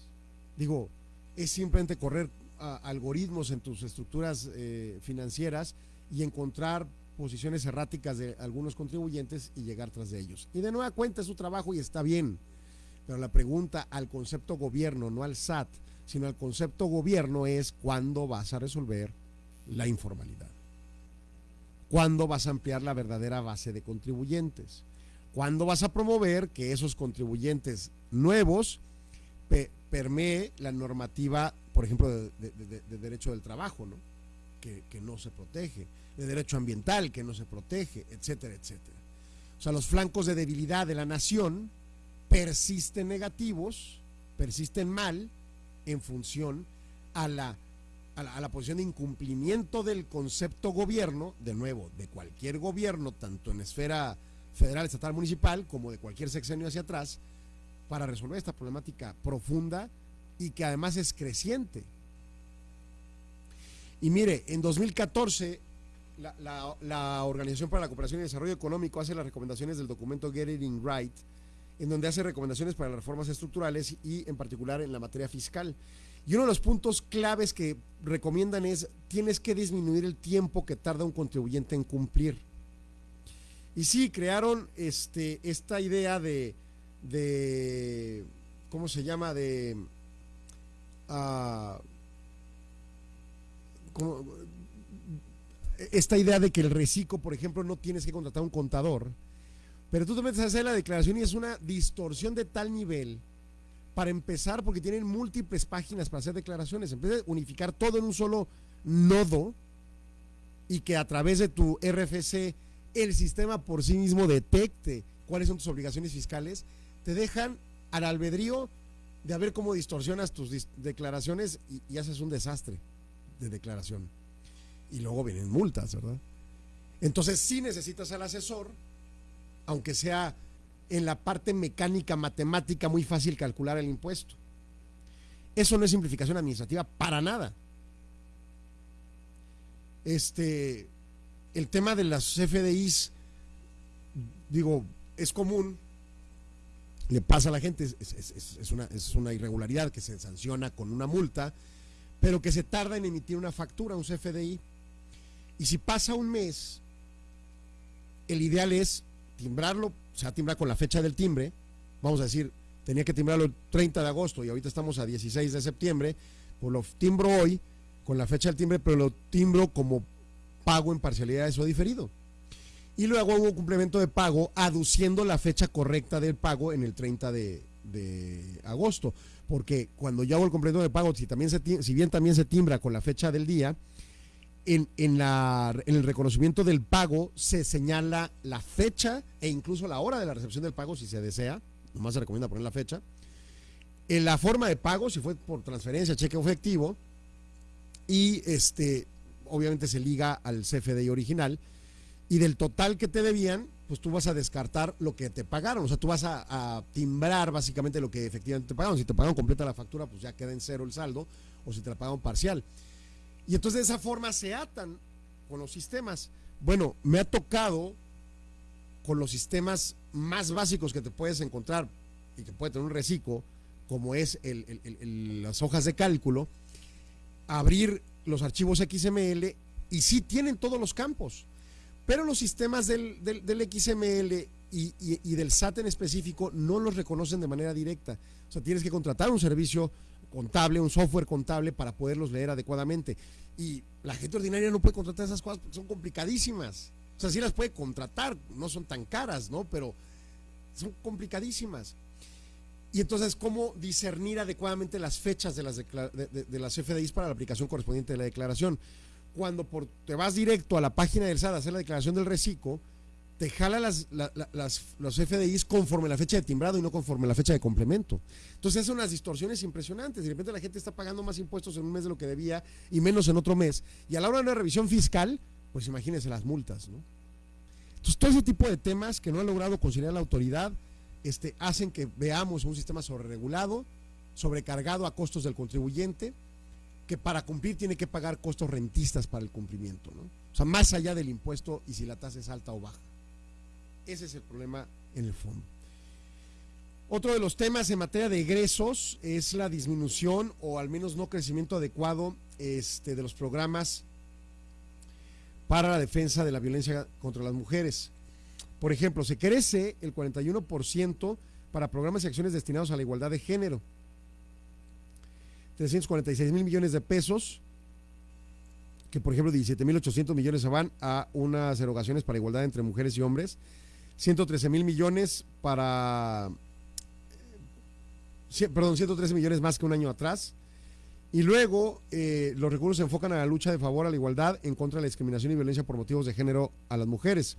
Digo, es simplemente correr algoritmos en tus estructuras eh, financieras y encontrar posiciones erráticas de algunos contribuyentes y llegar tras de ellos. Y de nueva cuenta es su trabajo y está bien. Pero la pregunta al concepto gobierno, no al SAT, sino el concepto gobierno es cuándo vas a resolver la informalidad. ¿Cuándo vas a ampliar la verdadera base de contribuyentes? ¿Cuándo vas a promover que esos contribuyentes nuevos permee la normativa, por ejemplo, de, derecho del trabajo, ¿no? Que, que, no se protege, de derecho ambiental que no se protege, etcétera, etcétera. O sea, los flancos de debilidad de la nación persisten negativos, persisten mal, en función a la, a la, posición de incumplimiento del concepto gobierno, de nuevo, de cualquier gobierno, tanto en esfera federal, estatal, municipal, como de cualquier sexenio hacia atrás, para resolver esta problemática profunda y que además es creciente. Y mire, en 2014 la, la, Organización para la Cooperación y Desarrollo Económico hace las recomendaciones del documento Get It in Right en donde hace recomendaciones para las reformas estructurales y en particular en la materia fiscal. Y uno de los puntos claves que recomiendan es, tienes que disminuir el tiempo que tarda un contribuyente en cumplir. Y sí, crearon este, esta idea de, de ¿cómo se llama? De... Uh, esta idea de que el reciclo, por ejemplo, no tienes que contratar un contador, pero tú te metes a hacer la declaración y es una distorsión de tal nivel, para empezar, porque tienen múltiples páginas para hacer declaraciones, vez de unificar todo en un solo nodo y que a través de tu RFC el sistema por sí mismo detecte cuáles son tus obligaciones fiscales, te dejan al albedrío de ver cómo distorsionas tus declaraciones y, y haces un desastre de declaración. Y luego vienen multas, ¿verdad? Entonces sí necesitas al asesor aunque sea en la parte mecánica, matemática, muy fácil calcular el impuesto. Eso no es simplificación administrativa para nada. Este, el tema de las FDIs, digo, es común, le pasa a la gente, es, una, es una irregularidad que se sanciona con una multa, pero que se tarda en emitir una factura, un CFDI. Y si pasa un mes, el ideal es timbrarlo, se va timbrar con la fecha del timbre, vamos a decir, tenía que timbrarlo el 30 de agosto y ahorita estamos a 16 de septiembre, pues lo timbro hoy con la fecha del timbre, pero lo timbro como pago en parcialidades o diferido. Y luego hago un complemento de pago aduciendo la fecha correcta del pago en el 30 de, agosto. Porque cuando yo hago el complemento de pago, si, también si bien también se timbra con la fecha del día, en, la, en el reconocimiento del pago se señala la fecha e incluso la hora de la recepción del pago si se desea, nomás se recomienda poner la fecha. En la forma de pago, si fue por transferencia, cheque o efectivo, y este, obviamente se liga al CFDI original, y del total que te debían, pues tú vas a descartar lo que te pagaron, o sea, tú vas a, timbrar básicamente lo que efectivamente te pagaron. Si te pagaron completa la factura, pues ya queda en cero el saldo, o si te la pagaron parcial. Y entonces de esa forma se atan con los sistemas. Bueno, me ha tocado con los sistemas más básicos que te puedes encontrar y que puede tener un reciclo, como es las hojas de cálculo, abrir los archivos XML y sí tienen todos los campos, pero los sistemas del, XML y, y, del SAT en específico no los reconocen de manera directa. O sea, tienes que contratar un servicio contable, un software contable para poderlos leer adecuadamente. Y la gente ordinaria no puede contratar esas cosas porque son complicadísimas. O sea, sí las puede contratar, no son tan caras, ¿no? Pero son complicadísimas. Y entonces, ¿cómo discernir adecuadamente las fechas de las, de, las FDIs para la aplicación correspondiente de la declaración? Cuando por, te vas directo a la página del SAT a hacer la declaración del reciclo, te jala las, las, los FDIs conforme la fecha de timbrado y no conforme la fecha de complemento. Entonces, son unas distorsiones impresionantes. De repente la gente está pagando más impuestos en un mes de lo que debía y menos en otro mes. Y a la hora de una revisión fiscal, pues imagínense las multas, ¿no? Entonces, todo ese tipo de temas que no ha logrado conciliar la autoridad este, hacen que veamos un sistema sobreregulado, sobrecargado a costos del contribuyente, que para cumplir tiene que pagar costos rentistas para el cumplimiento, ¿no? O sea, más allá del impuesto y si la tasa es alta o baja. Ese es el problema en el fondo. Otro de los temas en materia de egresos es la disminución o al menos no crecimiento adecuado este, de los programas para la defensa de la violencia contra las mujeres. Por ejemplo, se crece el 41% para programas y acciones destinados a la igualdad de género. 346 mil millones de pesos, que por ejemplo 17 mil 800 millones se van a unas erogaciones para igualdad entre mujeres y hombres. 113 mil millones para... Perdón, 113 millones más que un año atrás. Y luego eh, los recursos se enfocan a la lucha de favor a la igualdad en contra de la discriminación y violencia por motivos de género a las mujeres.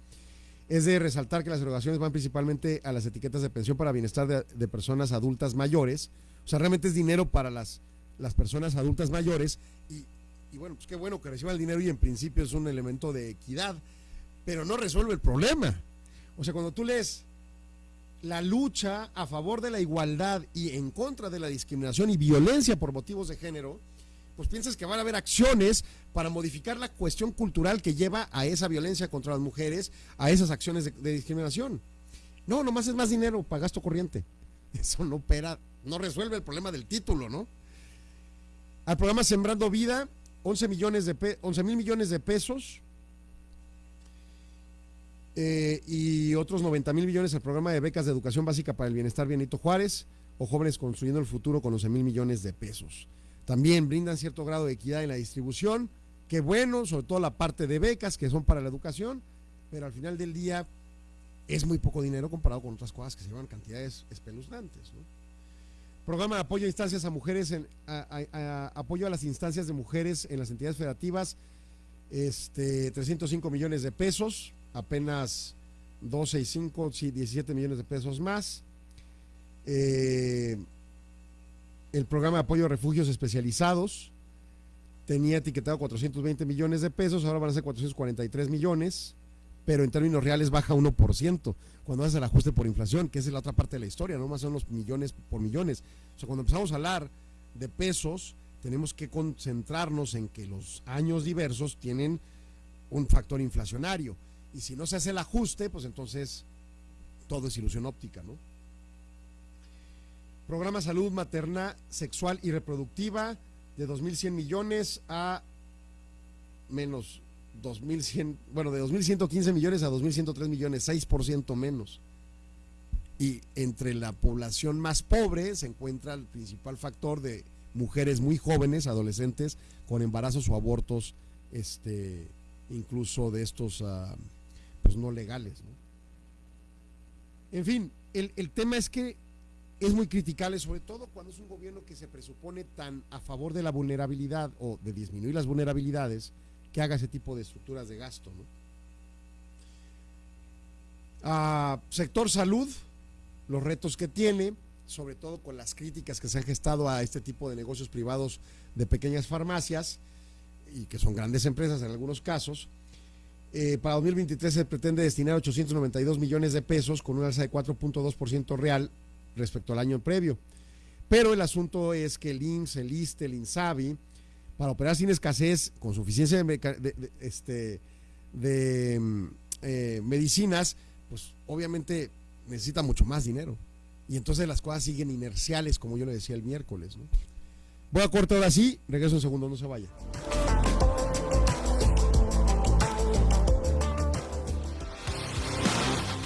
Es de resaltar que las erogaciones van principalmente a las etiquetas de pensión para bienestar de, personas adultas mayores. O sea, realmente es dinero para las, las personas adultas mayores. Y, y bueno, pues qué bueno que reciban el dinero y en principio es un elemento de equidad, pero no resuelve el problema. O sea, cuando tú lees la lucha a favor de la igualdad y en contra de la discriminación y violencia por motivos de género, pues piensas que van a haber acciones para modificar la cuestión cultural que lleva a esa violencia contra las mujeres, a esas acciones de, discriminación. No, nomás es más dinero para gasto corriente. Eso no opera, no resuelve el problema del título, ¿no? Al programa Sembrando Vida, 11 millones de 11 mil millones de pesos eh, y otros 90 mil millones al programa de becas de educación básica para el bienestar Benito Juárez o jóvenes construyendo el futuro con 11 mil millones de pesos. También brindan cierto grado de equidad en la distribución, que bueno, sobre todo la parte de becas que son para la educación, pero al final del día es muy poco dinero comparado con otras cosas que se llevan cantidades espeluznantes. Programa de apoyo a instancias a mujeres, apoyo a las instancias de mujeres en las entidades federativas, este, 305 millones de pesos apenas 12 y 5, 17 millones de pesos más. Eh, el programa de apoyo a refugios especializados tenía etiquetado 420 millones de pesos, ahora van a ser 443 millones, pero en términos reales baja 1% cuando hace el ajuste por inflación, que es la otra parte de la historia, no más son los millones por millones. O sea, cuando empezamos a hablar de pesos, tenemos que concentrarnos en que los años diversos tienen un factor inflacionario y si no se hace el ajuste, pues entonces todo es ilusión óptica, ¿no? Programa Salud Materna, Sexual y Reproductiva de 2.100 millones a menos 2.100, bueno, de 2.115 millones a 2.103 millones, 6% menos. Y entre la población más pobre se encuentra el principal factor de mujeres muy jóvenes, adolescentes, con embarazos o abortos, este, incluso de estos... Uh, pues, no legales. En fin, el, el tema es que es muy criticable, sobre todo cuando es un gobierno que se presupone tan a favor de la vulnerabilidad o de disminuir las vulnerabilidades, que haga ese tipo de estructuras de gasto. ¿no? Ah, sector salud, los retos que tiene, sobre todo con las críticas que se han gestado a este tipo de negocios privados de pequeñas farmacias y que son grandes empresas en algunos casos, eh, para 2023 se pretende destinar 892 millones de pesos con una alza de 4.2% real respecto al año previo. Pero el asunto es que el IMSS, el ISTE, el INSABI, para operar sin escasez, con suficiencia de, este, de mm, eh, medicinas, pues obviamente necesita mucho más dinero. Y entonces las cosas siguen inerciales, como yo le decía el miércoles. Voy a cortar ahora sí, regreso un segundo, no se vaya.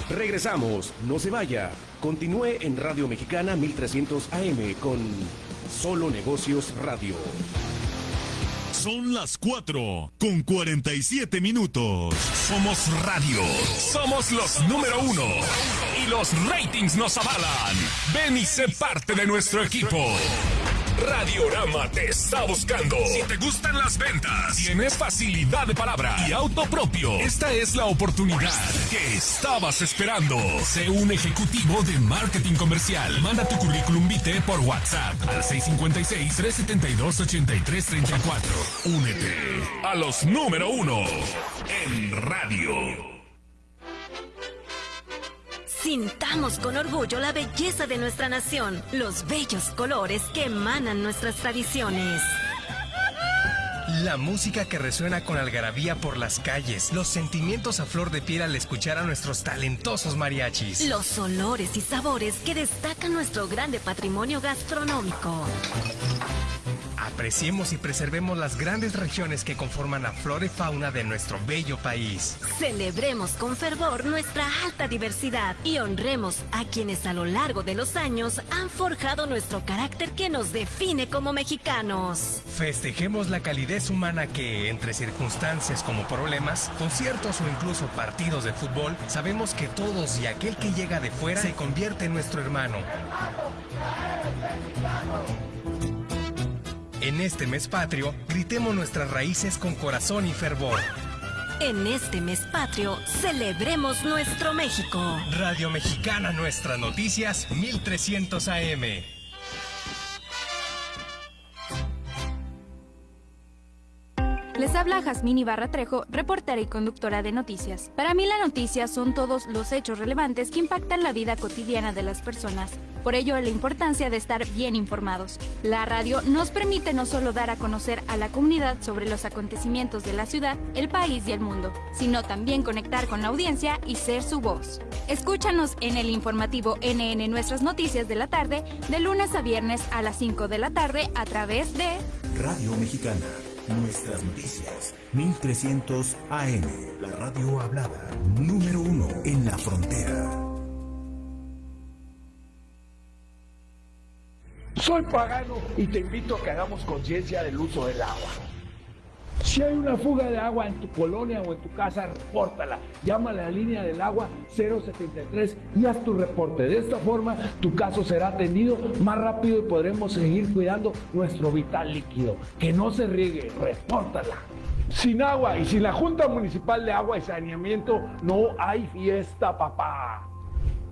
Regresamos, no se vaya. Continúe en Radio Mexicana 1300 AM con Solo Negocios Radio. Son las 4 con 47 minutos. Somos radio. Somos los número uno. Y los ratings nos avalan. Ven y sé parte de nuestro equipo. Radiorama te está buscando. Si te gustan las ventas, tienes facilidad de palabra y auto propio. Esta es la oportunidad que estabas esperando. Sé un ejecutivo de marketing comercial. Manda tu currículum vitae por WhatsApp al 656-372-8334. Únete a los número uno en radio. Sintamos con orgullo la belleza de nuestra nación, los bellos colores que emanan nuestras tradiciones. La música que resuena con algarabía por las calles, los sentimientos a flor de piel al escuchar a nuestros talentosos mariachis. Los olores y sabores que destacan nuestro grande patrimonio gastronómico. Apreciemos y preservemos las grandes regiones que conforman la flora y fauna de nuestro bello país. Celebremos con fervor nuestra alta diversidad y honremos a quienes a lo largo de los años han forjado nuestro carácter que nos define como mexicanos. Festejemos la calidez humana que, entre circunstancias como problemas, conciertos o incluso partidos de fútbol, sabemos que todos y aquel que llega de fuera se convierte en nuestro hermano. En este mes patrio, gritemos nuestras raíces con corazón y fervor. En este mes patrio, celebremos nuestro México. Radio Mexicana Nuestras Noticias 1300 AM. Les habla Jazmín Ibarra Trejo, reportera y conductora de noticias. Para mí la noticia son todos los hechos relevantes que impactan la vida cotidiana de las personas. Por ello, la importancia de estar bien informados. La radio nos permite no solo dar a conocer a la comunidad sobre los acontecimientos de la ciudad, el país y el mundo, sino también conectar con la audiencia y ser su voz. Escúchanos en el informativo NN Nuestras Noticias de la tarde, de lunes a viernes a las 5 de la tarde a través de Radio Mexicana. Nuestras noticias. 1300 AM. La radio hablada. Número uno en la frontera. Soy pagano y te invito a que hagamos conciencia del uso del agua. Si hay una fuga de agua en tu colonia o en tu casa, repórtala. Llama a la línea del agua 073 y haz tu reporte. De esta forma, tu caso será atendido más rápido y podremos seguir cuidando nuestro vital líquido. Que no se riegue, repórtala. Sin agua y sin la Junta Municipal de Agua y Saneamiento, no hay fiesta, papá.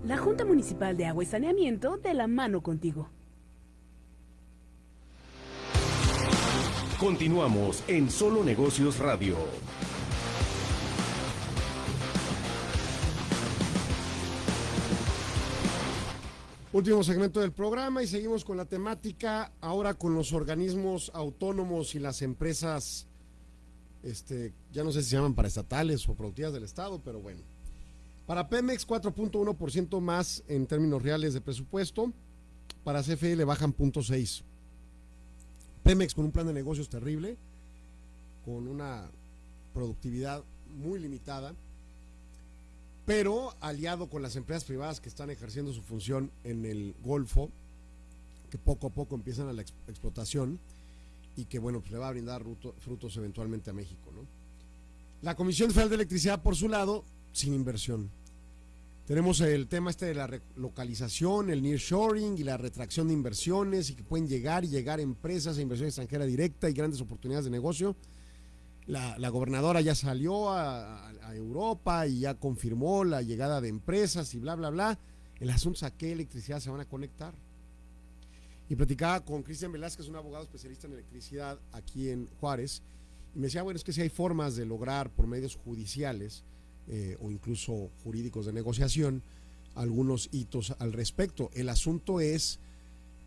La Junta Municipal de Agua y Saneamiento de la mano contigo. Continuamos en Solo Negocios Radio. Último segmento del programa y seguimos con la temática ahora con los organismos autónomos y las empresas, este, ya no sé si se llaman paraestatales o productivas del Estado, pero bueno. Para Pemex 4.1% más en términos reales de presupuesto, para CFE le bajan 0.6. Pemex con un plan de negocios terrible, con una productividad muy limitada, pero aliado con las empresas privadas que están ejerciendo su función en el Golfo, que poco a poco empiezan a la ex explotación y que bueno, pues le va a brindar fruto, frutos eventualmente a México. ¿no? La Comisión Federal de Electricidad, por su lado, sin inversión. Tenemos el tema este de la localización, el nearshoring y la retracción de inversiones y que pueden llegar y llegar empresas e inversión extranjera directa y grandes oportunidades de negocio. La, la gobernadora ya salió a, a, Europa y ya confirmó la llegada de empresas y bla, bla, bla. El asunto es a qué electricidad se van a conectar. Y platicaba con Cristian Velázquez, un abogado especialista en electricidad aquí en Juárez, y me decía, bueno, es que si hay formas de lograr por medios judiciales eh, o incluso jurídicos de negociación algunos hitos al respecto. El asunto es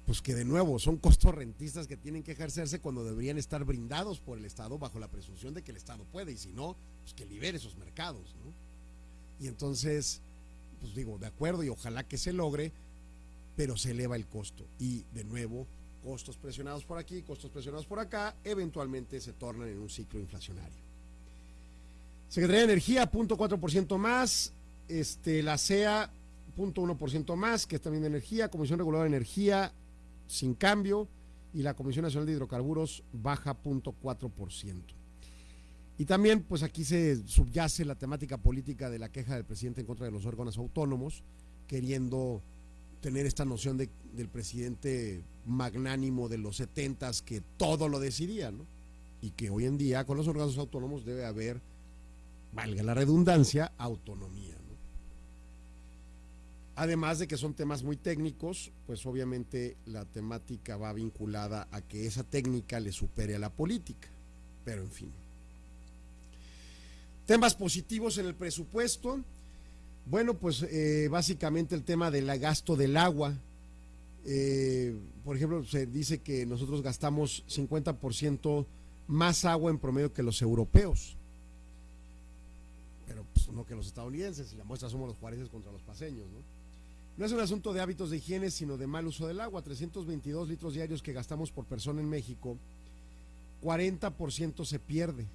pues que de nuevo son costos rentistas que tienen que ejercerse cuando deberían estar brindados por el Estado bajo la presunción de que el Estado puede y si no, pues que libere esos mercados. ¿no? Y entonces, pues digo, de acuerdo y ojalá que se logre, pero se eleva el costo. Y de nuevo, costos presionados por aquí, costos presionados por acá, eventualmente se tornan en un ciclo inflacionario. Secretaría de Energía, 0.4% más, este, la CEA, 0.1% más, que es también de energía, Comisión Reguladora de Energía, sin cambio, y la Comisión Nacional de Hidrocarburos baja 0.4%. Y también, pues aquí se subyace la temática política de la queja del presidente en contra de los órganos autónomos, queriendo tener esta noción de, del presidente magnánimo de los setentas que todo lo decidía, ¿no? Y que hoy en día con los órganos autónomos debe haber, valga la redundancia, autonomía. ¿no? Además de que son temas muy técnicos, pues obviamente la temática va vinculada a que esa técnica le supere a la política. Pero en fin. Temas positivos en el presupuesto. Bueno, pues eh, básicamente el tema del gasto del agua. Eh, por ejemplo, se dice que nosotros gastamos 50% más agua en promedio que los europeos. No que los estadounidenses, y la muestra somos los juareses contra los paseños, ¿no? No es un asunto de hábitos de higiene, sino de mal uso del agua. 322 litros diarios que gastamos por persona en México, 40% se pierde.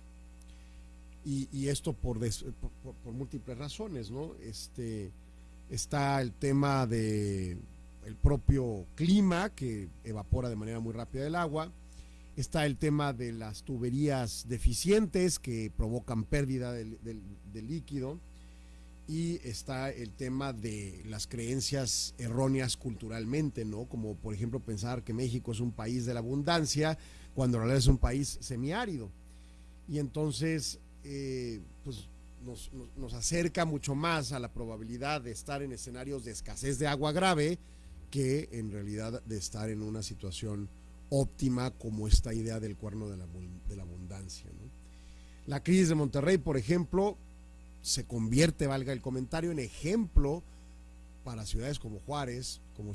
Y, esto por, des, por, múltiples razones, ¿no? Este, está el tema de propio clima que evapora de manera muy rápida el agua, está el tema de las tuberías deficientes que provocan pérdida del líquido y está el tema de las creencias erróneas culturalmente, ¿no? Como por ejemplo pensar que México es un país de la abundancia cuando en realidad es un país semiárido. Y entonces eh, pues nos, acerca mucho más a la probabilidad de estar en escenarios de escasez de agua grave que en realidad de estar en una situación óptima como esta idea del cuerno de la, de la abundancia. La crisis de Monterrey, por ejemplo, se convierte, valga el comentario, en ejemplo para ciudades como Juárez, como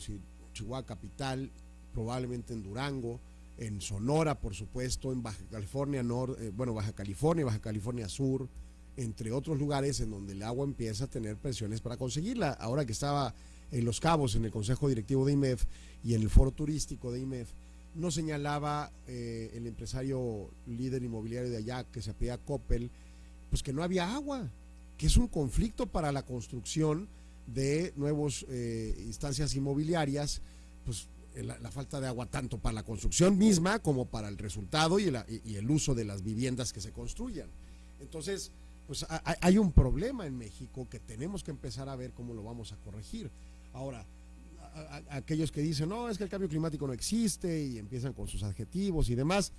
Chihuahua capital, probablemente en Durango, en Sonora, por supuesto, en Baja California Norte, eh, bueno, Baja California, Baja California Sur, entre otros lugares en donde el agua empieza a tener presiones para conseguirla. Ahora que estaba en Los Cabos, en el Consejo Directivo de IMEF y en el Foro Turístico de IMEF, no señalaba eh, el empresario líder inmobiliario de allá, que se apellida Coppel, pues que no había agua, que es un conflicto para la construcción de nuevas eh, instancias inmobiliarias, pues la, falta de agua tanto para la construcción misma como para el resultado y, la, y el uso de las viviendas que se construyan. Entonces, pues hay un problema en México que tenemos que empezar a ver cómo lo vamos a corregir. Ahora, a, aquellos que dicen, no, es que el cambio climático no existe y empiezan con sus adjetivos y demás,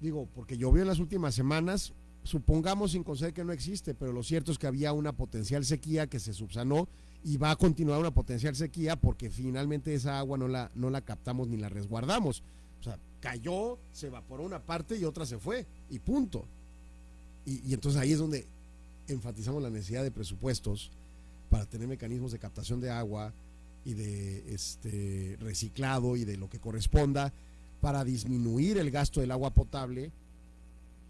digo, porque llovió en las últimas semanas, supongamos sin conceder que no existe, pero lo cierto es que había una potencial sequía que se subsanó y va a continuar una potencial sequía porque finalmente esa agua no la, no la captamos ni la resguardamos. O sea, cayó, se evaporó una parte y otra se fue, y punto. Y, y, entonces ahí es donde enfatizamos la necesidad de presupuestos para tener mecanismos de captación de agua y de este reciclado y de lo que corresponda para disminuir el gasto del agua potable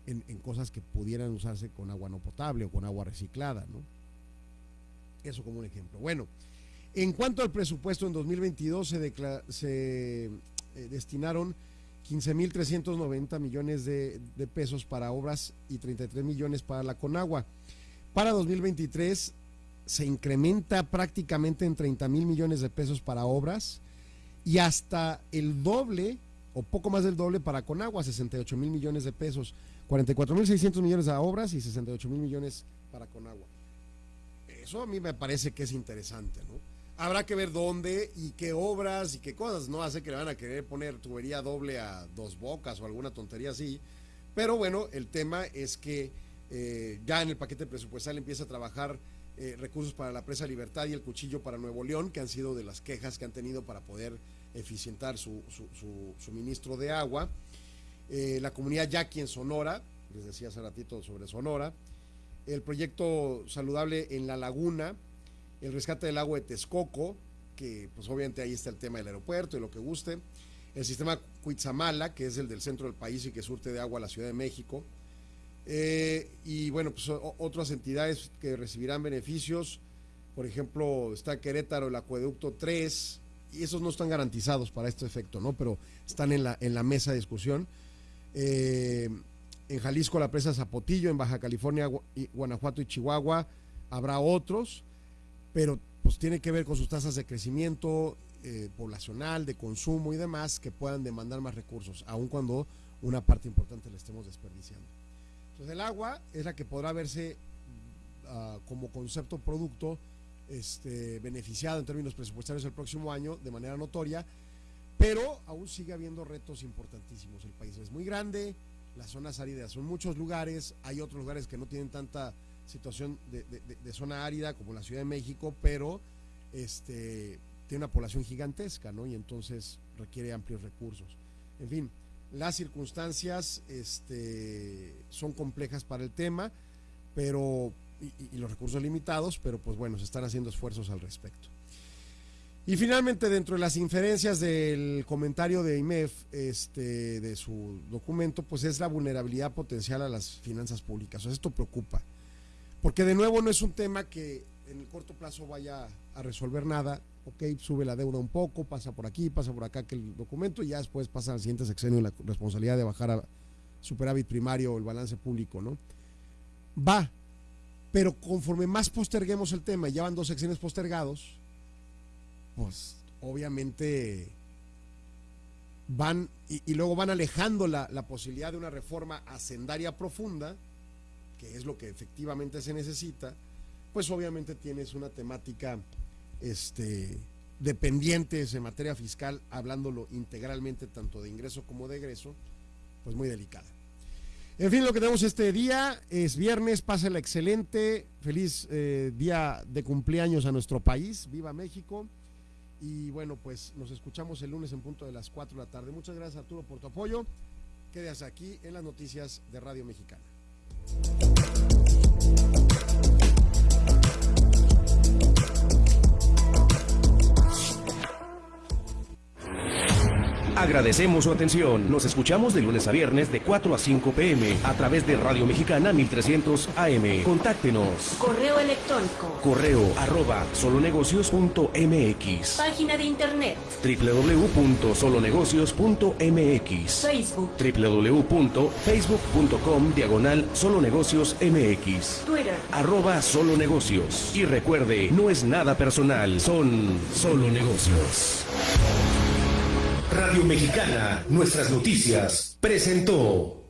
en, cosas que pudieran usarse con agua no potable o con agua reciclada, ¿no? Eso como un ejemplo. Bueno, en cuanto al presupuesto en 2022 se, se eh, destinaron 15.390 millones de, de, pesos para obras y 33 millones para la Conagua. Para 2023 se incrementa prácticamente en 30 mil millones de pesos para obras y hasta el doble o poco más del doble para Conagua, 68 mil millones de pesos, 44 mil 600 millones a obras y 68 mil millones para Conagua. Eso a mí me parece que es interesante, ¿no? Habrá que ver dónde y qué obras y qué cosas, no hace que le van a querer poner tubería doble a dos bocas o alguna tontería así, pero bueno, el tema es que eh, ya en el paquete presupuestal empieza a trabajar eh, recursos para la presa Libertad y el cuchillo para Nuevo León, que han sido de las quejas que han tenido para poder eficientar su, su, su suministro de agua. Eh, la comunidad Yaqui en Sonora, les decía hace ratito sobre Sonora, el proyecto saludable en la laguna, el rescate del agua de Texcoco, que pues obviamente ahí está el tema del aeropuerto y lo que guste, el sistema Cuitzamala, que es el del centro del país y que surte de agua a la Ciudad de México, eh, y bueno, pues otras entidades que recibirán beneficios, por ejemplo, está Querétaro, el acueducto 3, y esos no están garantizados para este efecto, ¿no? Pero están en la, en la mesa de discusión. Eh, en Jalisco la presa Zapotillo, en Baja California, Guanajuato y Chihuahua habrá otros, pero pues tiene que ver con sus tasas de crecimiento eh, poblacional, de consumo y demás que puedan demandar más recursos, aun cuando una parte importante la estemos desperdiciando. Entonces el agua es la que podrá verse ah, como concepto producto este, beneficiado en términos presupuestarios el próximo año de manera notoria, pero aún sigue habiendo retos importantísimos. El país es muy grande, las zonas áridas son muchos lugares, hay otros lugares que no tienen tanta situación de, de zona árida como la Ciudad de México, pero este, tiene una población gigantesca, ¿no? Y entonces requiere amplios recursos. En fin, las circunstancias este, son complejas para el tema, pero y, los recursos limitados, pero pues bueno, se están haciendo esfuerzos al respecto. Y finalmente, dentro de las inferencias del comentario de IMEF, este, de su documento, pues es la vulnerabilidad potencial a las finanzas públicas. O esto preocupa. Porque de nuevo no es un tema que en el corto plazo vaya a resolver nada. Ok, sube la deuda un poco, pasa por aquí, pasa por acá que el documento y ya después pasa al siguiente sexenio la responsabilidad de bajar a superávit primario o el balance público, ¿no? Va, pero conforme más posterguemos el tema, ya van dos sexenios postergados, pues obviamente van y, luego van alejando la, la posibilidad de una reforma hacendaria profunda, que es lo que efectivamente se necesita, pues obviamente tienes una temática este, dependientes en materia fiscal, hablándolo integralmente tanto de ingreso como de egreso, pues muy delicada. En fin, lo que tenemos este día es viernes, pásela excelente, feliz eh, día de cumpleaños a nuestro país, viva México. Y bueno, pues nos escuchamos el lunes en punto de las 4 de la tarde. Muchas gracias Arturo por tu apoyo. Quédate aquí en las noticias de Radio Mexicana. Agradecemos su atención. Nos escuchamos de lunes a viernes de 4 a 5 pm a través de Radio Mexicana 1300 AM. Contáctenos. Correo electrónico. Correo arroba solonegocios.mx. Página de internet. www.solonegocios.mx. Facebook. www.facebook.com diagonal solonegocios MX. Twitter. Arroba solonegocios. Y recuerde, no es nada personal, son solo negocios. Radio Mexicana, nuestras noticias, presentó.